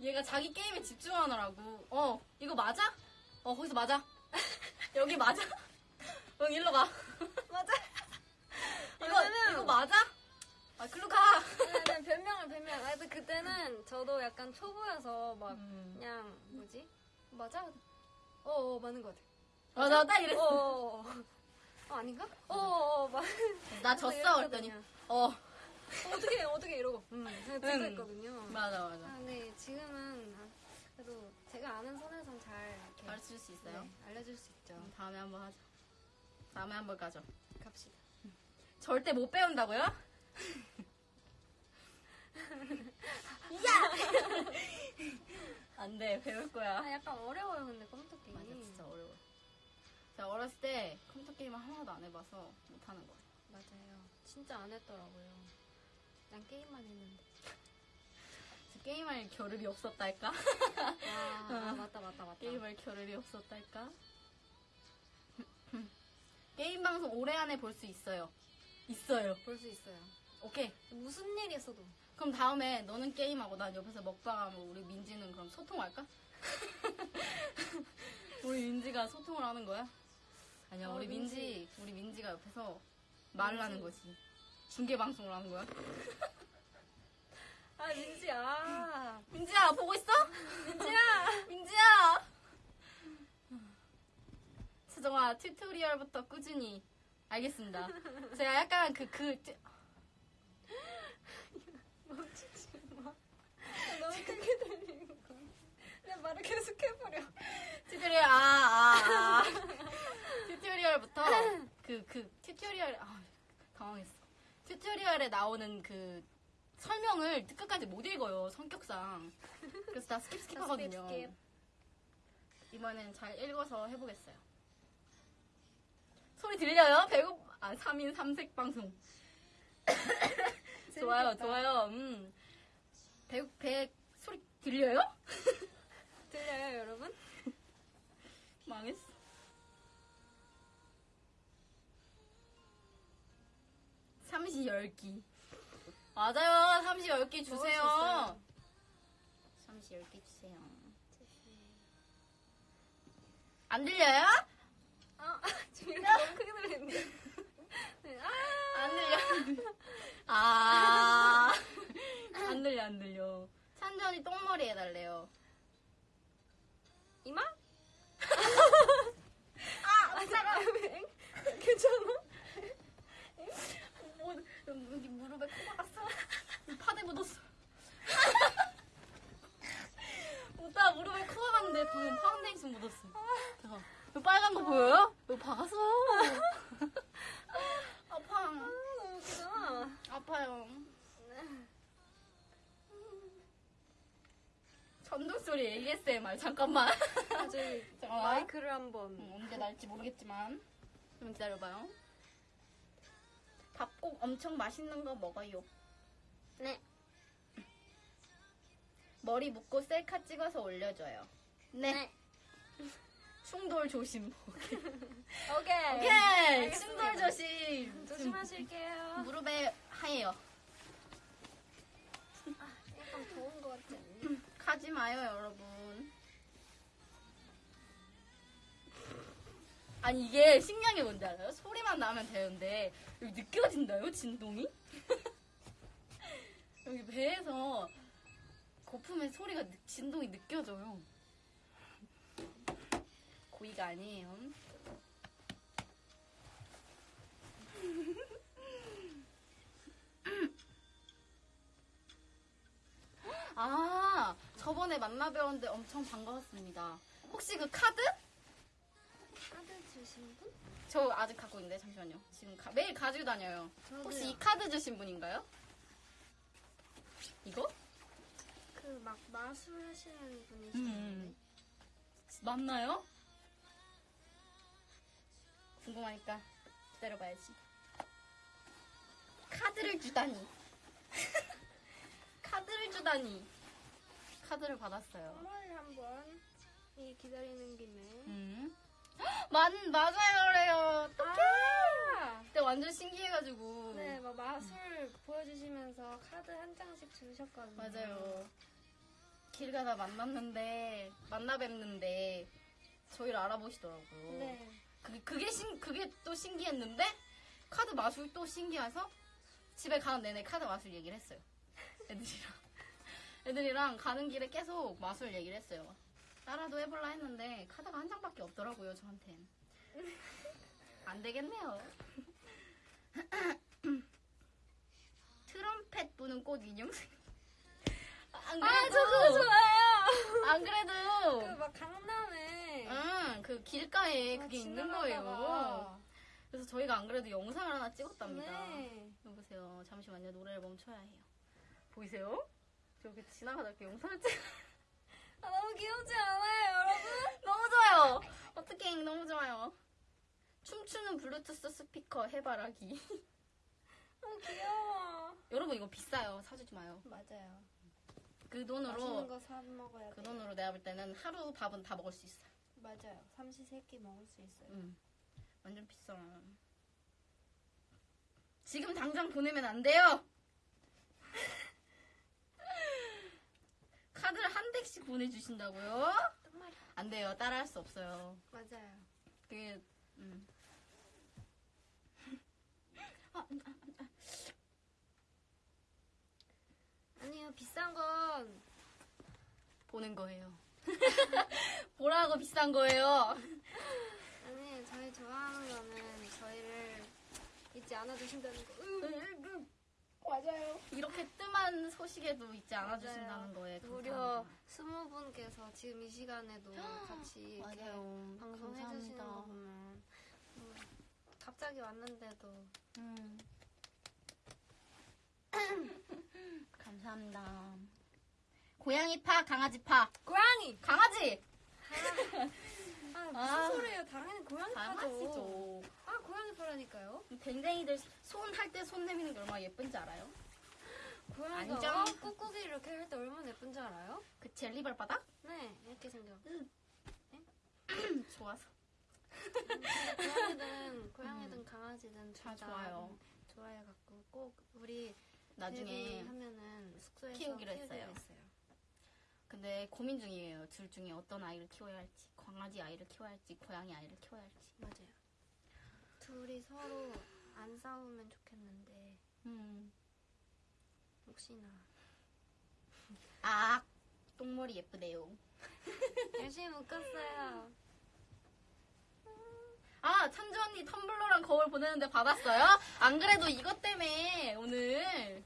얘가 자기 게임에 집중하느라고 어 이거 맞아? 어 거기서 맞아. (laughs) 여기 맞아? (laughs) 응 일로 가. (laughs) 맞아. 이거 이거 맞아? 아 글로 가. 그냥 변명을 변명. 아, 근데 그때는 저도 약간 초보여서 막 음. 그냥 뭐지? 맞아? 어, 어 맞는 것 같아. 맞아 딱 어, 이랬어. 어, 어. 어 아닌가? 어, 어, 어, 맞. 나 졌어 그랬더니 어 어떻게 어떻게 이러고. 음, 그냥 듣고 응. 있거든요. 맞아 아, 맞아. 근데 지금은 아, 그래도 제가 아는 선에선 잘 이렇게 가르칠 수 있어요. 네, 알려줄 수 있죠. 음, 다음에 한번 하자. 다음에 한번 가죠. 갑시다. 절대 못 배운다고요? 야! (laughs) 안 돼, 배울 거야. 아, 약간 어려워요, 근데 컴퓨터 게임이. 맞아, 진짜 어려워. 제가 어렸을 때 컴퓨터 게임을 하나도 안 해봐서 못하는 거예요. 맞아요. 진짜 안 했더라고요. 난 게임만 했는데. 게임할 겨를이 없었달까? 아, 아 맞다 맞다 맞다. 게임할 겨를이 없었달까? 게임 방송 올해 안에 볼 수 있어요. 있어요. 볼 수 있어요. 오케이. 무슨 일이 있어도. 그럼 다음에 너는 게임하고 난 옆에서 먹방하고 우리 민지는 그럼 소통할까? (laughs) 우리 민지가 소통을 하는 거야? 아니야, 어, 우리 민지, 민지. 우리 민지가 옆에서 말을 하는 거지. 중계 방송을 하는 거야. (laughs) 아 민지야. 민지야, 보고 있어? 민지야. (laughs) 민지야! 수정아, 튜토리얼부터 꾸준히. 알겠습니다. 제가 약간 그, 그, 튜- (laughs) 멈추지 마. 너무 크게 들리는 거. 내 말을 계속 해버려. tutorial, 아, 아, 아. tutorial부터 그, 그, tutorial, 아, 당황했어. tutorial에 나오는 그 설명을 끝까지 못 읽어요, 성격상. 그래서 다 skip skip 하거든요. skip, skip. 이번엔 잘 읽어서 해보겠어요. 소리 들려요? 배고, 아, 3인 3색 방송. (coughs) 좋아요. 좋아요. 음. 배, 배, 소리 들려요? (laughs) 들려요 여러분? (laughs) 망했어. 삼시 열기. 맞아요. 삼시 열기 주세요. 삼시 열기 주세요. 안 들려요? 아 지금 너무 크게 들리는데. 네, 아. 안 들려. 아. 안 들려, 안 들려. 찬전이 똥머리 해달래요. 이마? 아, 잠깐. 괜찮아? 뭐, 여기 무릎에 코 박았어. (laughs) 파데 묻었어. (laughs) 오빠 무릎에 코 박았는데 방금 파운데이션 묻었어. 잠깐. 이거 빨간 거 보여요? 이거 박았어. (laughs) 아파. 아, 너무 웃기잖아. 아파요. 전동 소리 ASMR 잠깐만. 아, 저희 잠깐만. 마이크를 한번. 음, 언제 날지 모르겠지만 좀 기다려봐요. 밥 꼭 엄청 맛있는 거 먹어요. 네. 머리 묶고 셀카 찍어서 올려줘요. 네. (laughs) 충돌 조심. (laughs) 오케이. 오케이. 알겠습니다. 충돌 조심. 조심하실게요. 무릎에 하얘요. 약간 더운 것 같지 않니? (clears throat) 가지 마요, 여러분. 아니 이게 게 뭔지 알아요? 소리만 나면 되는데 여기 느껴진다요, 진동이? (laughs) 여기 배에서 거품의 소리가 느- 진동이 느껴져요. 고의가 아니에요. (laughs) 아, 저번에 만나 뵈었는데 엄청 반가웠습니다. 혹시 그 카드? 주신 분? 저 아직 갖고 있는데 잠시만요. 지금 가- 매일 가지고 다녀요. 혹시 이 카드 주신 분인가요? 이거? 그 막 마술 하시는 음. 분이시는데. 맞나요? 궁금하니까 기다려봐야지. 카드를 주다니. (laughs) 카드를 주다니. 카드를 받았어요. 선물 한번 이 기다리는 김에. 음. (gasps) 맞, 맞아요, 그래요. 아! 그때 완전 신기해가지고. 네, 막 마술 보여주시면서 카드 한 장씩 주셨거든요. 맞아요. 길 가다 만났는데, 만나 뵙는데, 저희를 알아보시더라고요. 네. 그게, 그게 신, 그게 또 신기했는데, 카드 마술 또 신기해서, 집에 가는 내내 카드 마술 얘기를 했어요. 애들이랑. (laughs) 애들이랑 가는 길에 계속 마술 얘기를 했어요. 따라도 해볼라 했는데, 카드가 한 장밖에 없더라고요, 저한텐. (laughs) 안 되겠네요. (laughs) 트럼펫 부는 꽃 인형. (laughs) 안 그래도, 아, 저거 좋아요! 안 그래도, 그 막 강남에. 응, 그 길가에 막 그게 있는. 거예요. 그래서 저희가 안 그래도 영상을 하나 찍었답니다. 네. 여보세요. 잠시만요. 노래를 멈춰야 해요. 보이세요? 저기 지나가다 이렇게 영상을 찍 아, 너무 귀엽지 않아요, 여러분? 너무 좋아요. 어떻게 너무 좋아요. 춤추는 블루투스 스피커 해바라기. (laughs) 너무 귀여워. 여러분 이거 비싸요. 사주지 마요. 맞아요. 그 맛있는 돈으로 거사 먹어야 그 돼. 돈으로 내가 볼 때는 하루 밥은 다 먹을 수 있어. 맞아요. 삼시 세끼 먹을 수 있어요. 응. 완전 비싸. 지금 당장 보내면 안 돼요. (laughs) 덱씩 보내주신다고요? 안 돼요. 따라할 수 없어요. 맞아요. 그게 음. 아니요 비싼 건 보는 거예요. (laughs) 보라고 비싼 거예요. 아니 저희 좋아하는 거는 저희를 잊지 않아 주신다는 거. 으, 맞아요. 이렇게 뜸한 소식에도 잊지 않아 주신다는. 거에 무려 감사합니다. 스무 분께서 지금 이 시간에도 같이 이렇게 맞아요. 방송해 주시는 감사합니다. 거 보면 음, 갑자기 왔는데도 음. (laughs) 감사합니다. 고양이 파, 강아지 파. 고양이. 강아지! 아 무슨 아. 소리예요? 당연히 고양이 파죠. 강아지죠. 아 고양이 파라니까요. 댕댕이들 손 할 때 손 내미는 게 얼마나 예쁜지 알아요? 고양이가 안녕. 어, 꾹꾹이 이렇게 할 때 얼마나 예쁜지 알아요? 그 젤리 발 바닥? 네 이렇게 생겨. (clears throat) 좋아서. 고양이든 고양이든 강아지든 다 둘다 좋아요. 좋아해 갖고 꼭 우리 나중에 데뷔 하면은 숙소에서 키우기로 키우기로 했어요. 근데 고민 중이에요. 둘 중에 어떤 아이를 키워야 할지. 강아지 아이를 키워야 할지, 고양이 아이를 키워야 할지. 맞아요. 둘이 서로 안 싸우면 좋겠는데 음. 혹시나 아, 똥머리 예쁘대요. (laughs) 열심히 묶었어요. 아, 찬주 언니 텀블러랑 거울 보내는데 받았어요? 안 그래도 이것 때문에 오늘.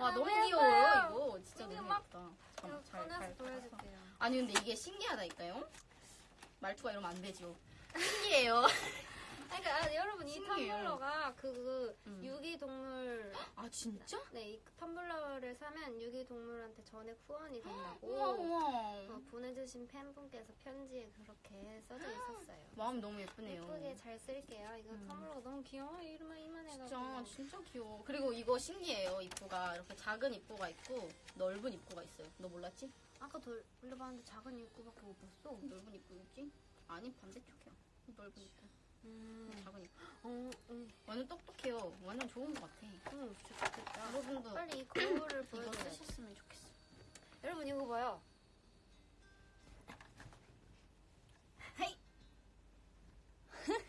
와, 아, 너무 왜 귀여워요? 이거. 진짜 너무 막- 예쁘다. 잠깐만, 잘, 잘. 보여줄게요. 아니, 근데 이게 신기하다니까요? 말투가 이러면 안 되죠. 신기해요. (laughs) 그러니까 아, 여러분 이 신기해요. 텀블러가 그 음. 유기동물 아, 진짜? 네, 이 텀블러를 사면 유기동물한테 전액 후원이 된다고 우와, 우와. 어, 보내주신 팬분께서 편지에 그렇게 써져 있었어요. 마음 너무 예쁘네요. 예쁘게 잘 쓸게요. 이거 음. 텀블러가 너무 귀여워. 이름만 이만해가지고. 진짜, 진짜 귀여워. 그리고 이거 신기해요, 입구가. 이렇게 작은 입구가 있고, 넓은 입구가 있어요. 너 몰랐지? 아까 돌- 돌려봤는데 작은 입구밖에 못 봤어. 넓은 입구 있지? 아니, 반대쪽이야. 넓은 입구. 음, 입구. 어, 응, 완전 똑똑해요. 완전 좋은 것 같아. 응, 좋겠다. 여러분도 빨리 이 (clears throat) 거울을 이거 보여줘요. 쓰셨으면 좋겠어. 여러분 이거 봐요. 헤이!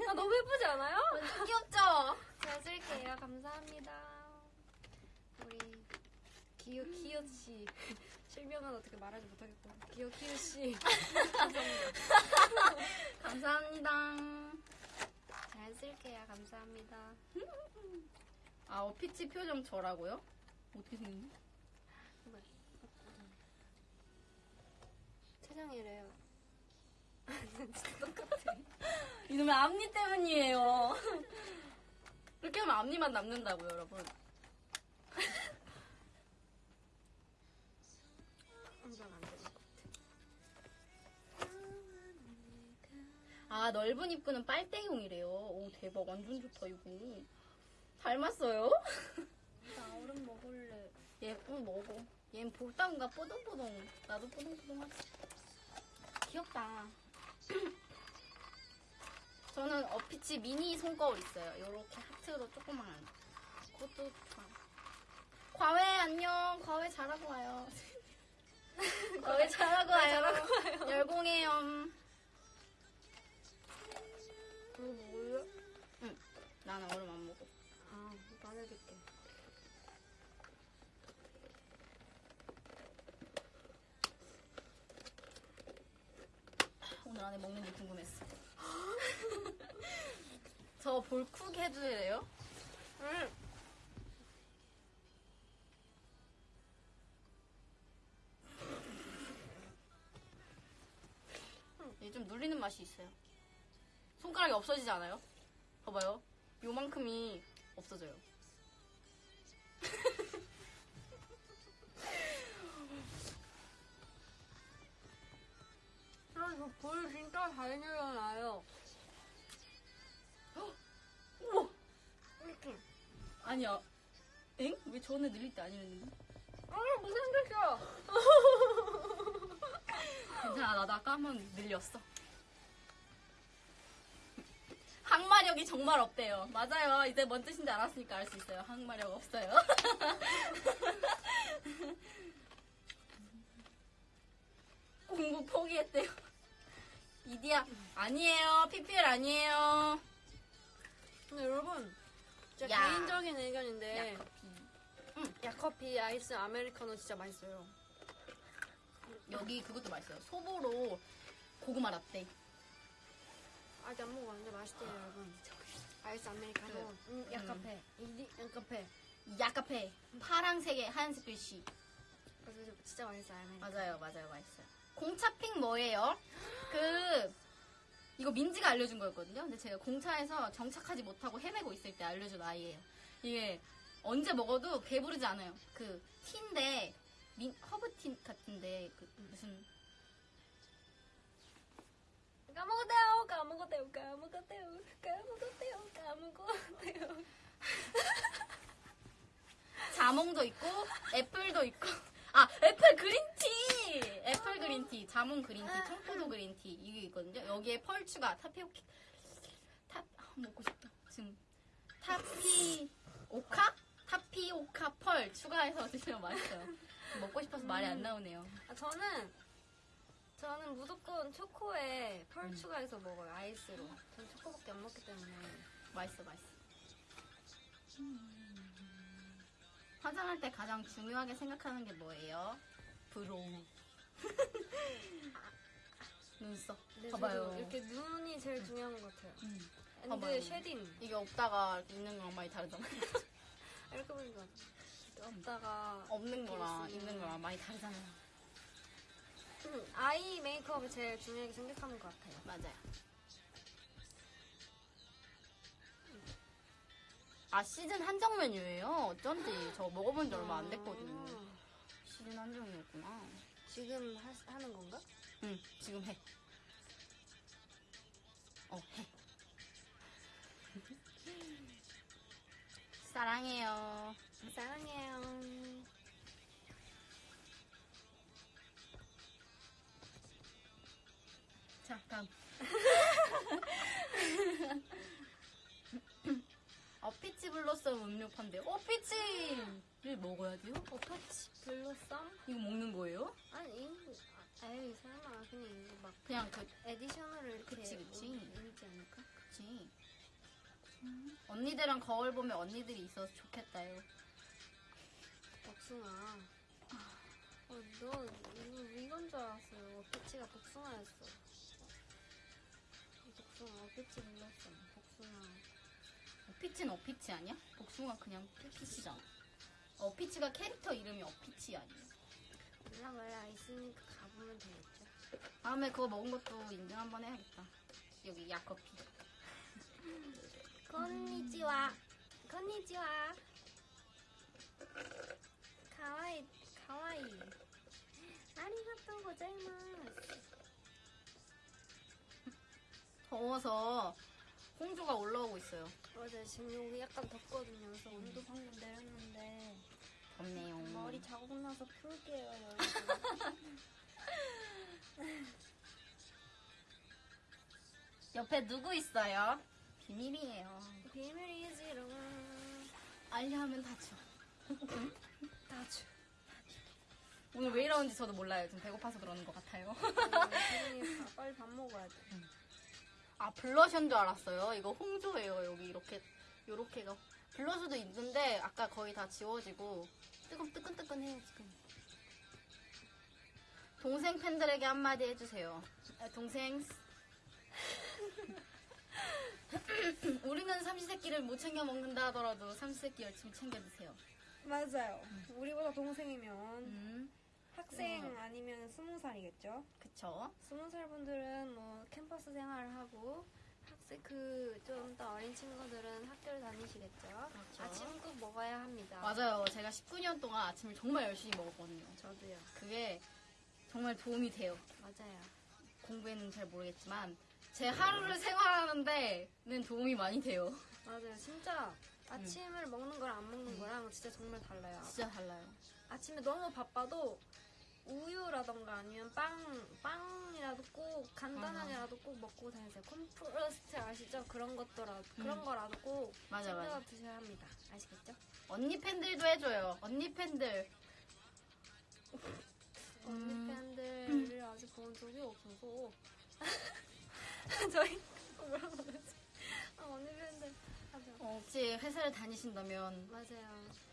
아 너무 예쁘지 않아요? (laughs) 완전 귀엽죠? 잘 쓸게요. 감사합니다. 우리 기요 키요 씨 (laughs) 실명은 어떻게 말하지 못하겠고 기요 키요 씨 (laughs) 감사합니다. 잘 쓸게요. 감사합니다. 아, 어피치 표정 저라고요? 어떻게 생겼니? 최정이래요. 이놈의 앞니 때문이에요. 이렇게 하면 앞니만 남는다고요, 여러분. 아, 넓은 입구는 빨대용이래요. 오, 대박. 완전 좋다, 이거. 닮았어요? 나 얼음 먹을래. 얘, 응, 먹어. 얘는 볼따구가 뽀동뽀동. 나도 뽀동뽀동하지. 귀엽다. (clears throat) 저는 어피치 미니 손거울 있어요. 요렇게 하트로 조그만한. 그것도 좋아. 과외 안녕. 과외 잘하고 와요. (laughs) 과외 잘하고 와요. 열공해요. 이거 먹을래? 나는 얼음 안 먹어. 아, 나눠줄게. 오늘 안에 먹는지 궁금했어. (laughs) 저 볼쿡 해주래요? 응. 얘좀 눌리는 맛이 있어요. 손가락이 없어지지 않아요? 봐봐요. 요만큼이 없어져요. (laughs) 아, 저볼 진짜 잘 늘어나요. 우와! 이렇게. 아니야. 엥? 왜 전에 늘릴 때 아니었는데? 아 무슨 생겼어? (laughs) 괜찮아 나도 아까 한 번 늘렸어 항마력이 정말 없대요. 맞아요. 이제 뭔 뜻인지 알았으니까 알 수 있어요. 항마력 없어요. (laughs) 공부 포기했대요. 이디야 아니에요. PPL 아니에요. 근데 여러분 제 야. 개인적인 의견인데 야커피. 야커피 아이스 아메리카노 진짜 맛있어요. 여기 그것도 맛있어요. 소보로 고구마 라떼 아직 안 먹어봤는데 맛있대요 여러분. 아이스 아메리카노, 그, 음, 야카페, 이디 야카페. 야카페 파랑색에 하얀색 글씨 그래서 진짜 맛있어요 아메리카노. 맞아요, 맞아요, 맛있어요. 공차핑 뭐예요? 그 이거 민지가 알려준 거였거든요. 근데 제가 공차에서 정착하지 못하고 헤매고 있을 때 알려준 아이예요. 이게 언제 먹어도 배부르지 않아요. 그 티인데 민, 허브티 같은데 그 무슨 까먹었대요, 까먹었대요, 까먹었대요, 까먹었대요, 까먹었대요. (laughs) 자몽도 있고 apple도 있고. 아 애플 그린티! 애플 그린티 자몽 그린티 청포도 그린티 이게 있거든요. 여기에 pearl 추가 타피오키 타 아, 먹고 싶다. 지금 타피오카? 타피오카 pearl 추가해서 드시면 맛있어요. 먹고 싶어서 말이 안 나오네요. 아, 저는 저는 무조건 초코에 pearl 음. 추가해서 먹어요 아이스로. 전 초코밖에 안 먹기 때문에. 맛있어 맛있어 화장할 때 가장 중요하게 생각하는 게 뭐예요? brow (laughs) 눈썹 근데 봐봐요. 저도 이렇게 눈이 제일 중요한 것 같아요. 음. 근데 봐봐요. shading 이게 없다가 이렇게 있는 거랑 많이 다르잖아요. (laughs) 이렇게 보니까 없다가 없는 거랑. 있는 거랑 많이 다르잖아요. 음, 아이 메이크업을 제일 중요하게 생각하는 것 같아요. 맞아요. 아 시즌 한정 메뉴예요. 어쩐지 저 먹어본 지 얼마 안 됐거든요. 아, 시즌 한정이었구나. 지금 하, 하는 건가? 응 지금 해. 어 해. (laughs) 사랑해요. 사랑해요. 자 다음. (laughs) 어피치 blossom 음료 판대요. 어피치를 먹어야 돼요? 어피치 blossom? 이거 먹는 거예요? 아니, 아, 에이 설마 그냥 이거 막 그냥 그 edition으로 이렇게 그치, 그치. 올리지 않을까? 그치. 언니들랑 거울 보면 언니들이 있어서 좋겠다요. 복숭아. 어, 너 이거 이건 줄 알았어요. peach가 복숭아였어. 복숭아, peach blossom, 복숭아. 어피치는 어피치 아니야? 복숭아 그냥 peach잖아. 어피치가 캐릭터 이름이 어피치 아니에요? 몰라 몰라 있으니까 가보면 되겠죠. 다음에 그거 먹은 것도 인증 한번 해야겠다. 여기 야커피. こんにちは, こんにちは. 가와이, 가와이. 아리가또 고자이마스. 더워서 홍조가 올라오고 있어요. 맞아요. 지금 여기 약간 덥거든요. 그래서 온도 방금 내렸는데 덥네요. 머리 자국 나서 풀게요, 여러분. (laughs) 옆에 누구 있어요? 비밀이에요. 비밀이지롱. 알려하면 다죠. (laughs) 다주. 오늘 왜 이러는지 저도 몰라요. 좀 배고파서 그러는 것 같아요. (laughs) 음, 빨리 밥 먹어야 돼. 아 블러셔인 줄 알았어요. 이거 홍조예요. 여기 이렇게 요렇게가 블러셔도 있는데 아까 거의 다 지워지고 뜨끈 뜨끈뜨끈해요 지금. 동생 팬들에게 한마디 해주세요. 아, 동생. (laughs) 우리는 삼시세끼를 못 챙겨 먹는다 하더라도 삼시세끼 열심히 챙겨 드세요. 맞아요. 우리보다 동생이면 음, 학생 음. 아니면 스무 살이겠죠? 그쵸? 스무 살 분들은 뭐 캠퍼스 생활을 하고 학생 그 좀 더 어린 친구들은 학교를 다니시겠죠. 그렇죠. 아침 꼭 먹어야 합니다. 맞아요. 제가 19년 동안 아침을 정말 열심히 먹었거든요. 저도요. 그게 정말 도움이 돼요. 맞아요. 공부에는 잘 모르겠지만 제 하루를 생활하는데는 도움이 많이 돼요. 맞아요. 진짜 아침을 먹는 거랑 안 먹는 거랑 진짜 정말 달라요. 진짜 달라요. 아침에 너무 바빠도 우유라던가 아니면 빵, 빵이라도 꼭 간단하게라도 꼭 먹고 다니세요. 콤프로스트 아시죠? 그런 것더라도 그런 음. 거라도 꼭 맞아, 챙겨 맞아. 드셔야 합니다. 아시겠죠? 언니 팬들도 해줘요. 언니 팬들. (laughs) 언니 음. 팬들을 (clears throat) 아직 본 적이 없어서 (laughs) 저희 뭐라고 그러지? 아, 언니 팬들 하죠. 어, 혹시 회사를 다니신다면 맞아요.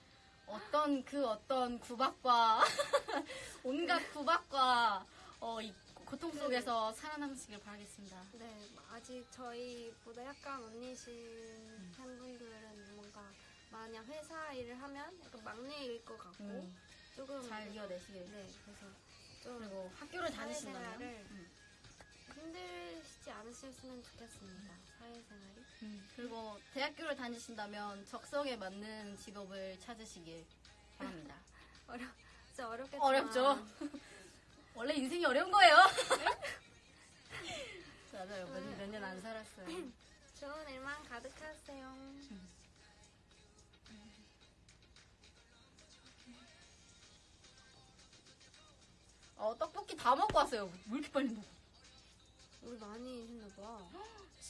어떤 그 어떤 구박과 (laughs) 온갖 구박과 어, 이 고통 속에서 살아남으시길 바라겠습니다. 네, 아직 저희보다 약간 언니신 팬분들은 뭔가 만약 회사 일을 하면 약간 막내일 것 같고 음, 조금 잘 이겨내시길. 네, 그래서 좀 그리고 학교를 다니신다면 음. 힘들지 않으셨으면 좋겠습니다. 사회생활이. 음, 그리고 대학교를 다니신다면 적성에 맞는 직업을 찾으시길 바랍니다. (laughs) 어려, 진짜 어렵겠지만 어렵죠? (laughs) 원래 인생이 어려운 거예요. (laughs) 맞아요. 몇 년 안 살았어요. (clears throat) 좋은 일만 가득하세요. 어, 떡볶이 다 먹고 왔어요. 왜 이렇게 빨리 먹어? 우리 많이 했나 봐. (gasps)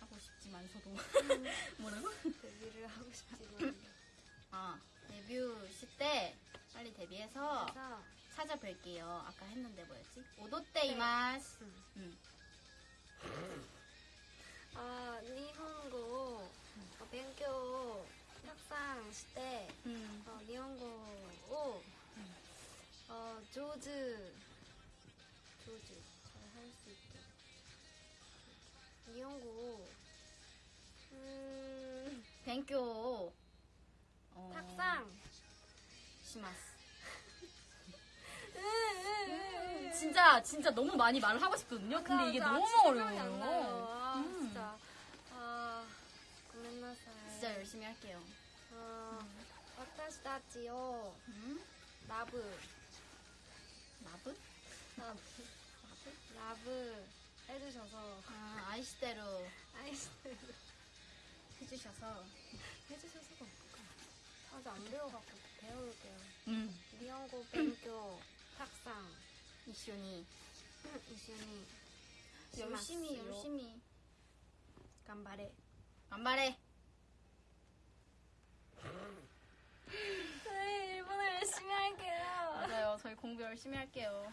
하고 싶지만서도 뭐라고? (laughs) 데뷔를 하고 싶지만 (laughs) 아 데뷔 시때 빨리 데뷔해서 그래서 찾아뵐게요. 아까 했는데 뭐였지? 오도테이마스. 음. 음. 아 일본어 어, 勉強 학상 시대 음. 어, 일본어 어, 조즈 조즈 귀여운 거. 음. 땡큐. 어... 탁상. 시마스. (laughs) 음, 진짜 진짜 너무 많이 말을 하고 싶거든요. 근데 이게 맞아. 너무 어려워요. 아, 음. 진짜. 아, 진짜 열심히 할게요. 음? 아, 와타시다지요. 음? 나브. 나브? 나브. 러브 해주셔서 아, 아이시대로. 아이시대로 해주셔서 해주셔서가 없구나. 아직 안 배워갖고 배워볼게요. 응. 미영고 뱅교 탁상. 이슈니. 이슈니. 열심히 열심히 간발해. 간발해. 저희 일본어 열심히 할게요. 맞아요. 저희 공부 열심히 할게요.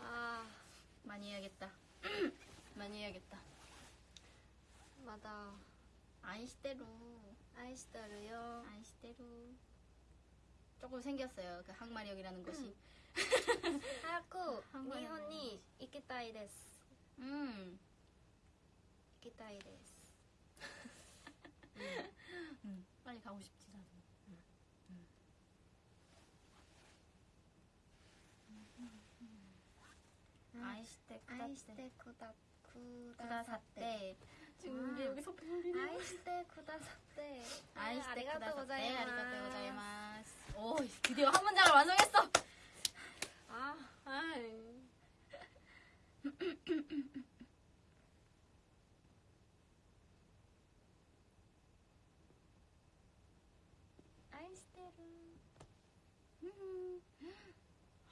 아. 많이 해야겠다. (clears throat) 많이 해야겠다. 맞아. 아이시대로. 아이시대로요. 아이시대로. 조금 생겼어요 그 항마력이라는 것이. (laughs) 하얗고 니혼이 이키타이 데스. 음. 이키타이 데스. 음. (laughs) 음. 빨리 가고 싶다. 나도. 아이시대 愛してくだくださって。 쿠다사떼. 지금 아. 우리 여기서 배우리 愛してくださって。 아이시대 ありがとうござい 쿠다사떼. ます。 아리가또 고자이마스. 오, 드디어 한 문장을 완성했어. 아, 아이.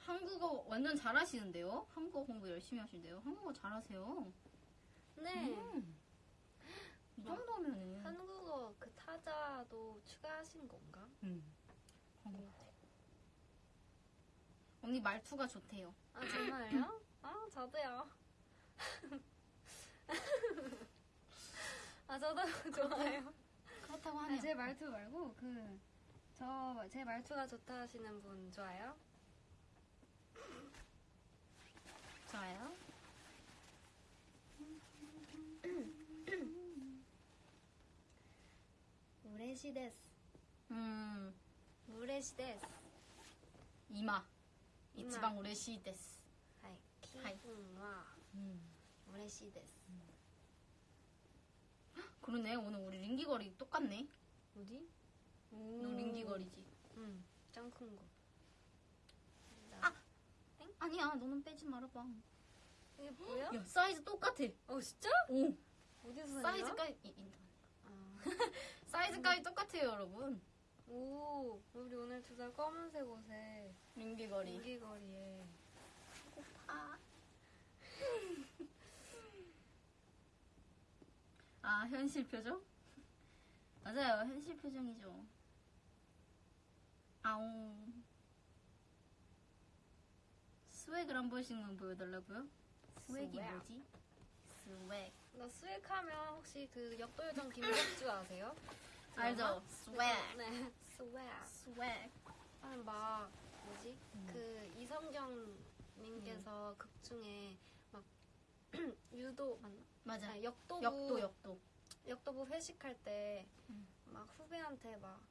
한국어 완전 잘하시는데요? 한국어 공부 열심히 하시는데요? 한국어 잘하세요. 네. 음. 이 정도면은. 한국어 그 타자도 추가하신 건가? 음. 것 같아요. 언니 말투가 좋대요. 아 정말요? 아 저도요. (laughs) 아 저도 (laughs) 좋아요. 그렇다고 아, 하네요. 제 말투 말고 그 저 제 말투가 좋다 하시는 분 좋아요? 좋아요. (clears throat) うれしいです. 음. うれしいです. 今. 今. 一番 うれしいです. はい. はい. 気分は うれしいです. 그러네. 오늘 우리 링기거리 똑같네. 어디? 너 링기거리지. 응. 짱 큰 거. 아! 아니야. 너는 빼지 말아봐. 이게 뭐야? 야, 사이즈 똑같아. 어 진짜? 오. 어디서 샀냐? 사이즈까지 이- 이- 아. (laughs) 사이즈까지 똑같아요, 여러분. 오, 우리 오늘 두살 검은색 옷에 링기거리. 인기거리에 아. (laughs) 아, 현실 표정? (laughs) 맞아요, 현실 표정이죠. 아오. swag을 한 번씩만 보여달라고요? swag이 swag. 뭐지? swag. 나 swag 하면 혹시 그 역도요정 김복주 아세요? (laughs) 알죠? 스웩. 네, 스웩. 스웩. 하면 막 뭐지? 음. 그 이성경 님께서 극 중에 막 (clears throat) 유도 맞나? 맞아. 아니, 역도부 역도, 역도. 역도부 회식할 때막 음. 후배한테 막, 막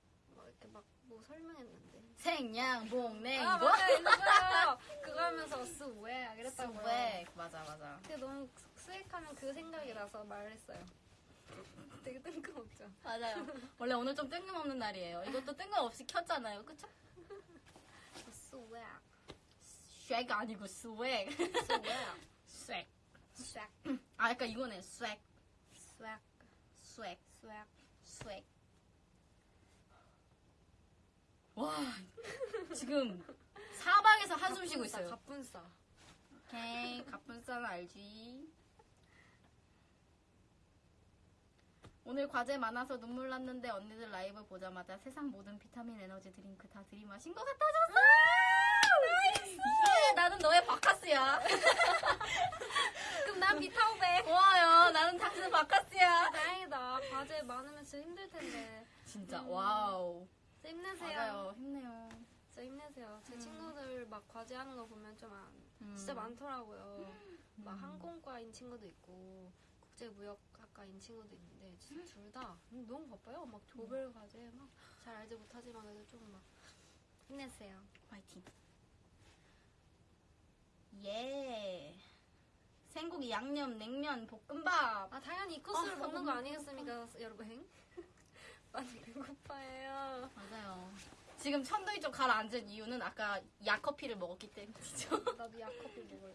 이렇게 막 뭐 설명했는데 생양봉냉. 아 이거? 맞아요 그거 하면서 swag 이랬다고요 swag. 맞아, 맞아. 근데 너무 swag하면 그 생각이 나서 말했어요 되게 뜬금없죠 맞아요. 원래 오늘 좀 뜬금없는 날이에요. 이것도 뜬금없이 켰잖아요. 그쵸? swag 쉐가 아니고. swag swag. swag 아, 약간 이거네. swag. swag swag. swag swag. 와, 지금 사방에서 한숨 쉬고 있어요. 갑분싸 오케이, 갑분싸는 알지. 오늘 과제 많아서 눈물 났는데 언니들 라이브 보자마자 세상 모든 비타민 에너지 드링크 다 들이마신 것 같아졌어! 예, 나는 너의 박카스야. 그럼 난 비타오백 고마워요. 나는 당신은 박카스야. 다행이다 과제 많으면 진짜 힘들 텐데 진짜, 음. wow. 진짜 힘내세요 맞아요. 힘내요. 진짜 힘내세요 제 친구들 막 과제하는 거 보면 좀 안, 음. 진짜 많더라고요 막 음. 항공과인 친구도 있고 국제무역학과인 친구도 있는데 진짜 둘다 너무 바빠요 막 조별 과제 막 잘 알지 못하지만 그래도 좀 막 힘내세요 화이팅. 예. 생고기, 양념, 냉면, 볶음밥. 아 당연히 이 코스를 아, 먹는 너무 거 아니겠습니까 여러분 많이 배고파요 맞아요. 지금 천둥이 좀 가라앉은 이유는 아까 야커피를 먹었기 때문이죠. (laughs) 나도 약커피 먹을래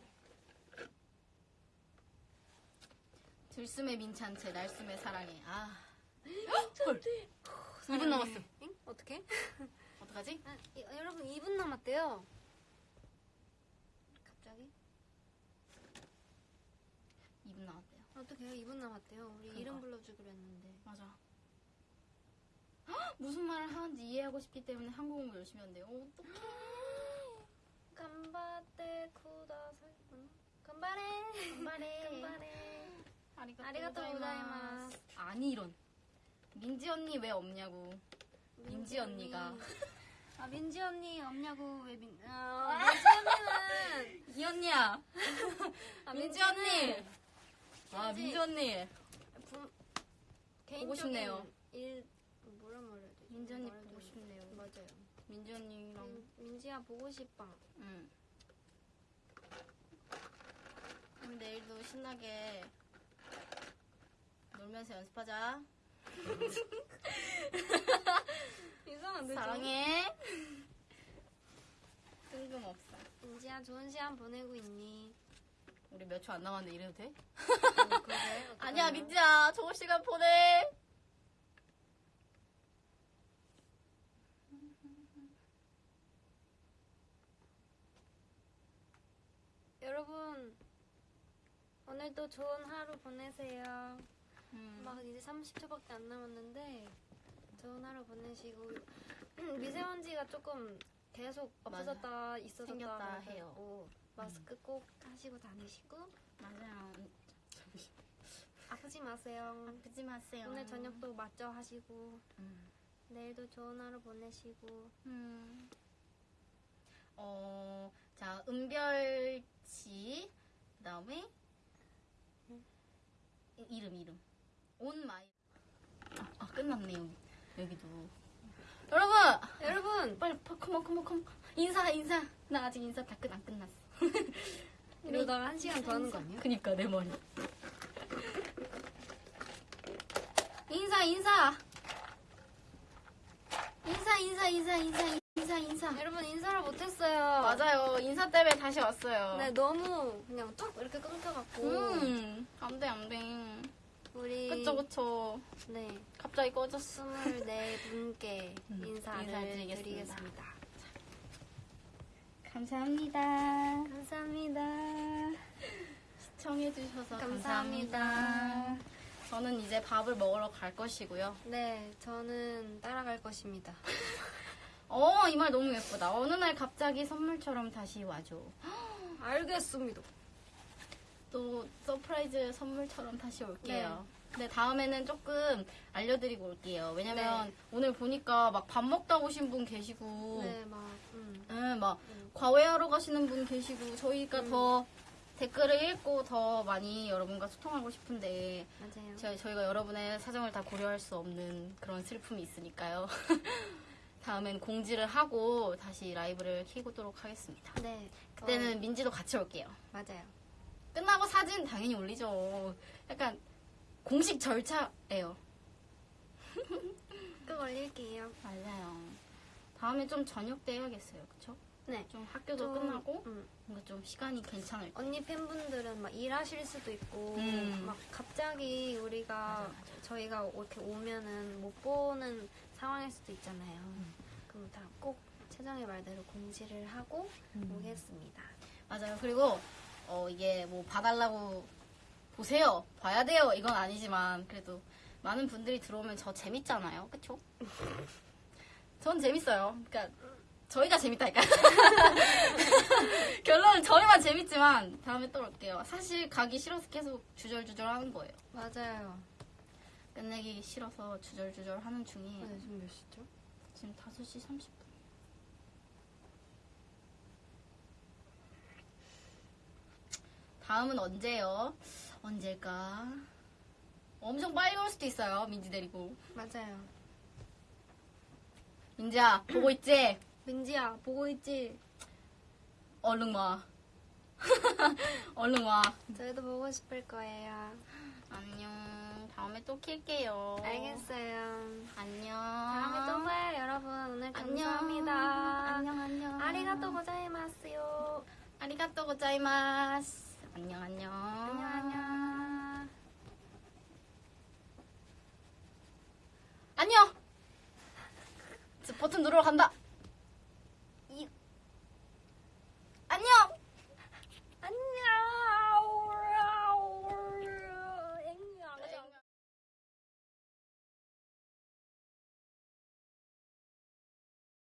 들숨의 민찬채, 날숨의 사랑해. 아. 헐. 2분 남았어. 응? 어떻게? 어떡하지? 아, 이- 여러분 2분 남았대요 갑자기? 2분 남았대요. 어떡해요 2분 남았대요 우리 그러니까. 이름 불러주기로 했는데 맞아. 헉, (gasps) 무슨 말을 하는지 이해하고 싶기 때문에 한국 공부 열심히 한대요. 어떡해. 간바테 쿠다사이 응? 간바레 간바레. (laughs) 간바레 아리가또, 고자이마스. 아니 이런. 민지 언니 왜 없냐고. 민지 언니가. (laughs) 아 민지 언니 없냐고 왜 민... 아, 민지 언니는 이 언니야. (laughs) 아, 민지 언니. 아 민지. 언니. 부... 보고 싶네요. 일? 말해야 보고? 싶네요. 맞아요 민지 언니랑. 민, 민지야 보고 싶어 응. 우리 내일도 신나게 놀면서 연습하자. (laughs) 이상한데 좀? 사랑해. 뜬금없어. 민지야 좋은 시간 보내고 있니? 우리 몇 초 안 남았는데 이래도 돼? 어, 그래? (laughs) 아니야, 민지야. 좋은 시간 보내. 여러분 오늘도 좋은 하루 보내세요. 음. 막 이제 30초밖에 안 남았는데 좋은 하루 보내시고 미세먼지가 조금 계속 없어졌다 있어졌다 생겼다 해요. 뭐 마스크 꼭 하시고 다니시고 맞아요. (laughs) 아프지 마세요. 아프지 마세요. 오늘 저녁도 맞죠 하시고 음. 내일도 좋은 하루 보내시고 음. 어, 자, 은별 치. 그 다음에, 이름, 이름. oh my. 아, 아, 끝났네, 여기. 여기도. 여러분 여러분 빨리 파- come on come on come on 인사 인사 나 아직 인사 다 끝 안 끝났어 (laughs) 이러다가 한 시간 더 하는 거 아니야? 그니까 내 머리 인사 인사 인사 인사 인사 인사 인사 인사 여러분 인사를 못했어요. 맞아요 인사 때문에 다시 왔어요 네 너무 그냥 뚝 이렇게 끊겨갖고 음 안돼 안돼 우리 그쵸 그쵸 네 갑자기 꺼졌어 24분께 (laughs) 음, 인사를 인사드리겠습니다. 드리겠습니다. 감사합니다 감사합니다. 시청해주셔서 감사합니다. 감사합니다. 저는 이제 밥을 먹으러 갈 것이고요. 네 저는 따라갈 것입니다. (laughs) 어, 이 말 너무 예쁘다. 어느 날 갑자기 선물처럼 다시 와줘. 알겠습니다. 또 surprise 선물처럼 다시 올게요. 근데 다음에는 조금 알려드리고 올게요. 왜냐면 네. 오늘 보니까 막 밥 먹다 오신 분 계시고, 네 막 음. 응, 막 음. 과외하러 가시는 분 계시고, 저희가 음. 더 댓글을 읽고 더 많이 여러분과 소통하고 싶은데, 맞아요. 저, 저희가 여러분의 사정을 다 고려할 수 없는 그런 슬픔이 있으니까요. (laughs) 다음엔 공지를 하고 다시 라이브를 키고도록 하겠습니다. 네 그때는 어, 민지도 같이 올게요. 맞아요. 끝나고 사진 당연히 올리죠. 약간 공식 절차예요. (laughs) 꼭 올릴게요. 맞아요. 다음에 좀 저녁 때 해야겠어요. 그쵸? 네. 좀 학교도 좀, 끝나고 음. 뭔가 좀 시간이 괜찮을 때. 언니 팬분들은 막 일하실 수도 있고 음. 막 갑자기 우리가 맞아, 맞아. 저희가 이렇게 오면은 못 보는 상황일 수도 있잖아요. 음. 그럼 다 꼭 최정의 말대로 공지를 하고 음. 오겠습니다. 맞아요. 그리고 어, 이게 뭐 봐달라고 보세요. 봐야 돼요. 이건 아니지만 그래도 많은 분들이 들어오면 저 재밌잖아요. 그쵸? (laughs) 전 재밌어요. 그러니까 저희가 재밌다니까. (laughs) 결론은 저희만 재밌지만 다음에 또 올게요. 사실 가기 싫어서 계속 주절주절 하는 거예요. 맞아요. 끝내기 싫어서 주절주절 하는 중이에요. 네, 지금 몇 시죠? 지금 5시 30분. 다음은 언제요? 언제일까? 엄청 빨리 올 수도 있어요. 민지 데리고. 맞아요. 민지야, 보고 있지? (clears throat) 민지야 보고 있지? 얼른 와. (laughs) 얼른 와. 저희도 보고 싶을 거예요. 안녕. 다음에 또 킬게요. 알겠어요. 안녕. 다음에 또 봐요, 여러분. 오늘 안녕. 감사합니다. 안녕, 안녕. 아리가또 고자이마스요. 아리가또 고자이마스. 안녕, 안녕. 안녕, 안녕. 안녕! 버튼 누르러 간다. 이... 안녕!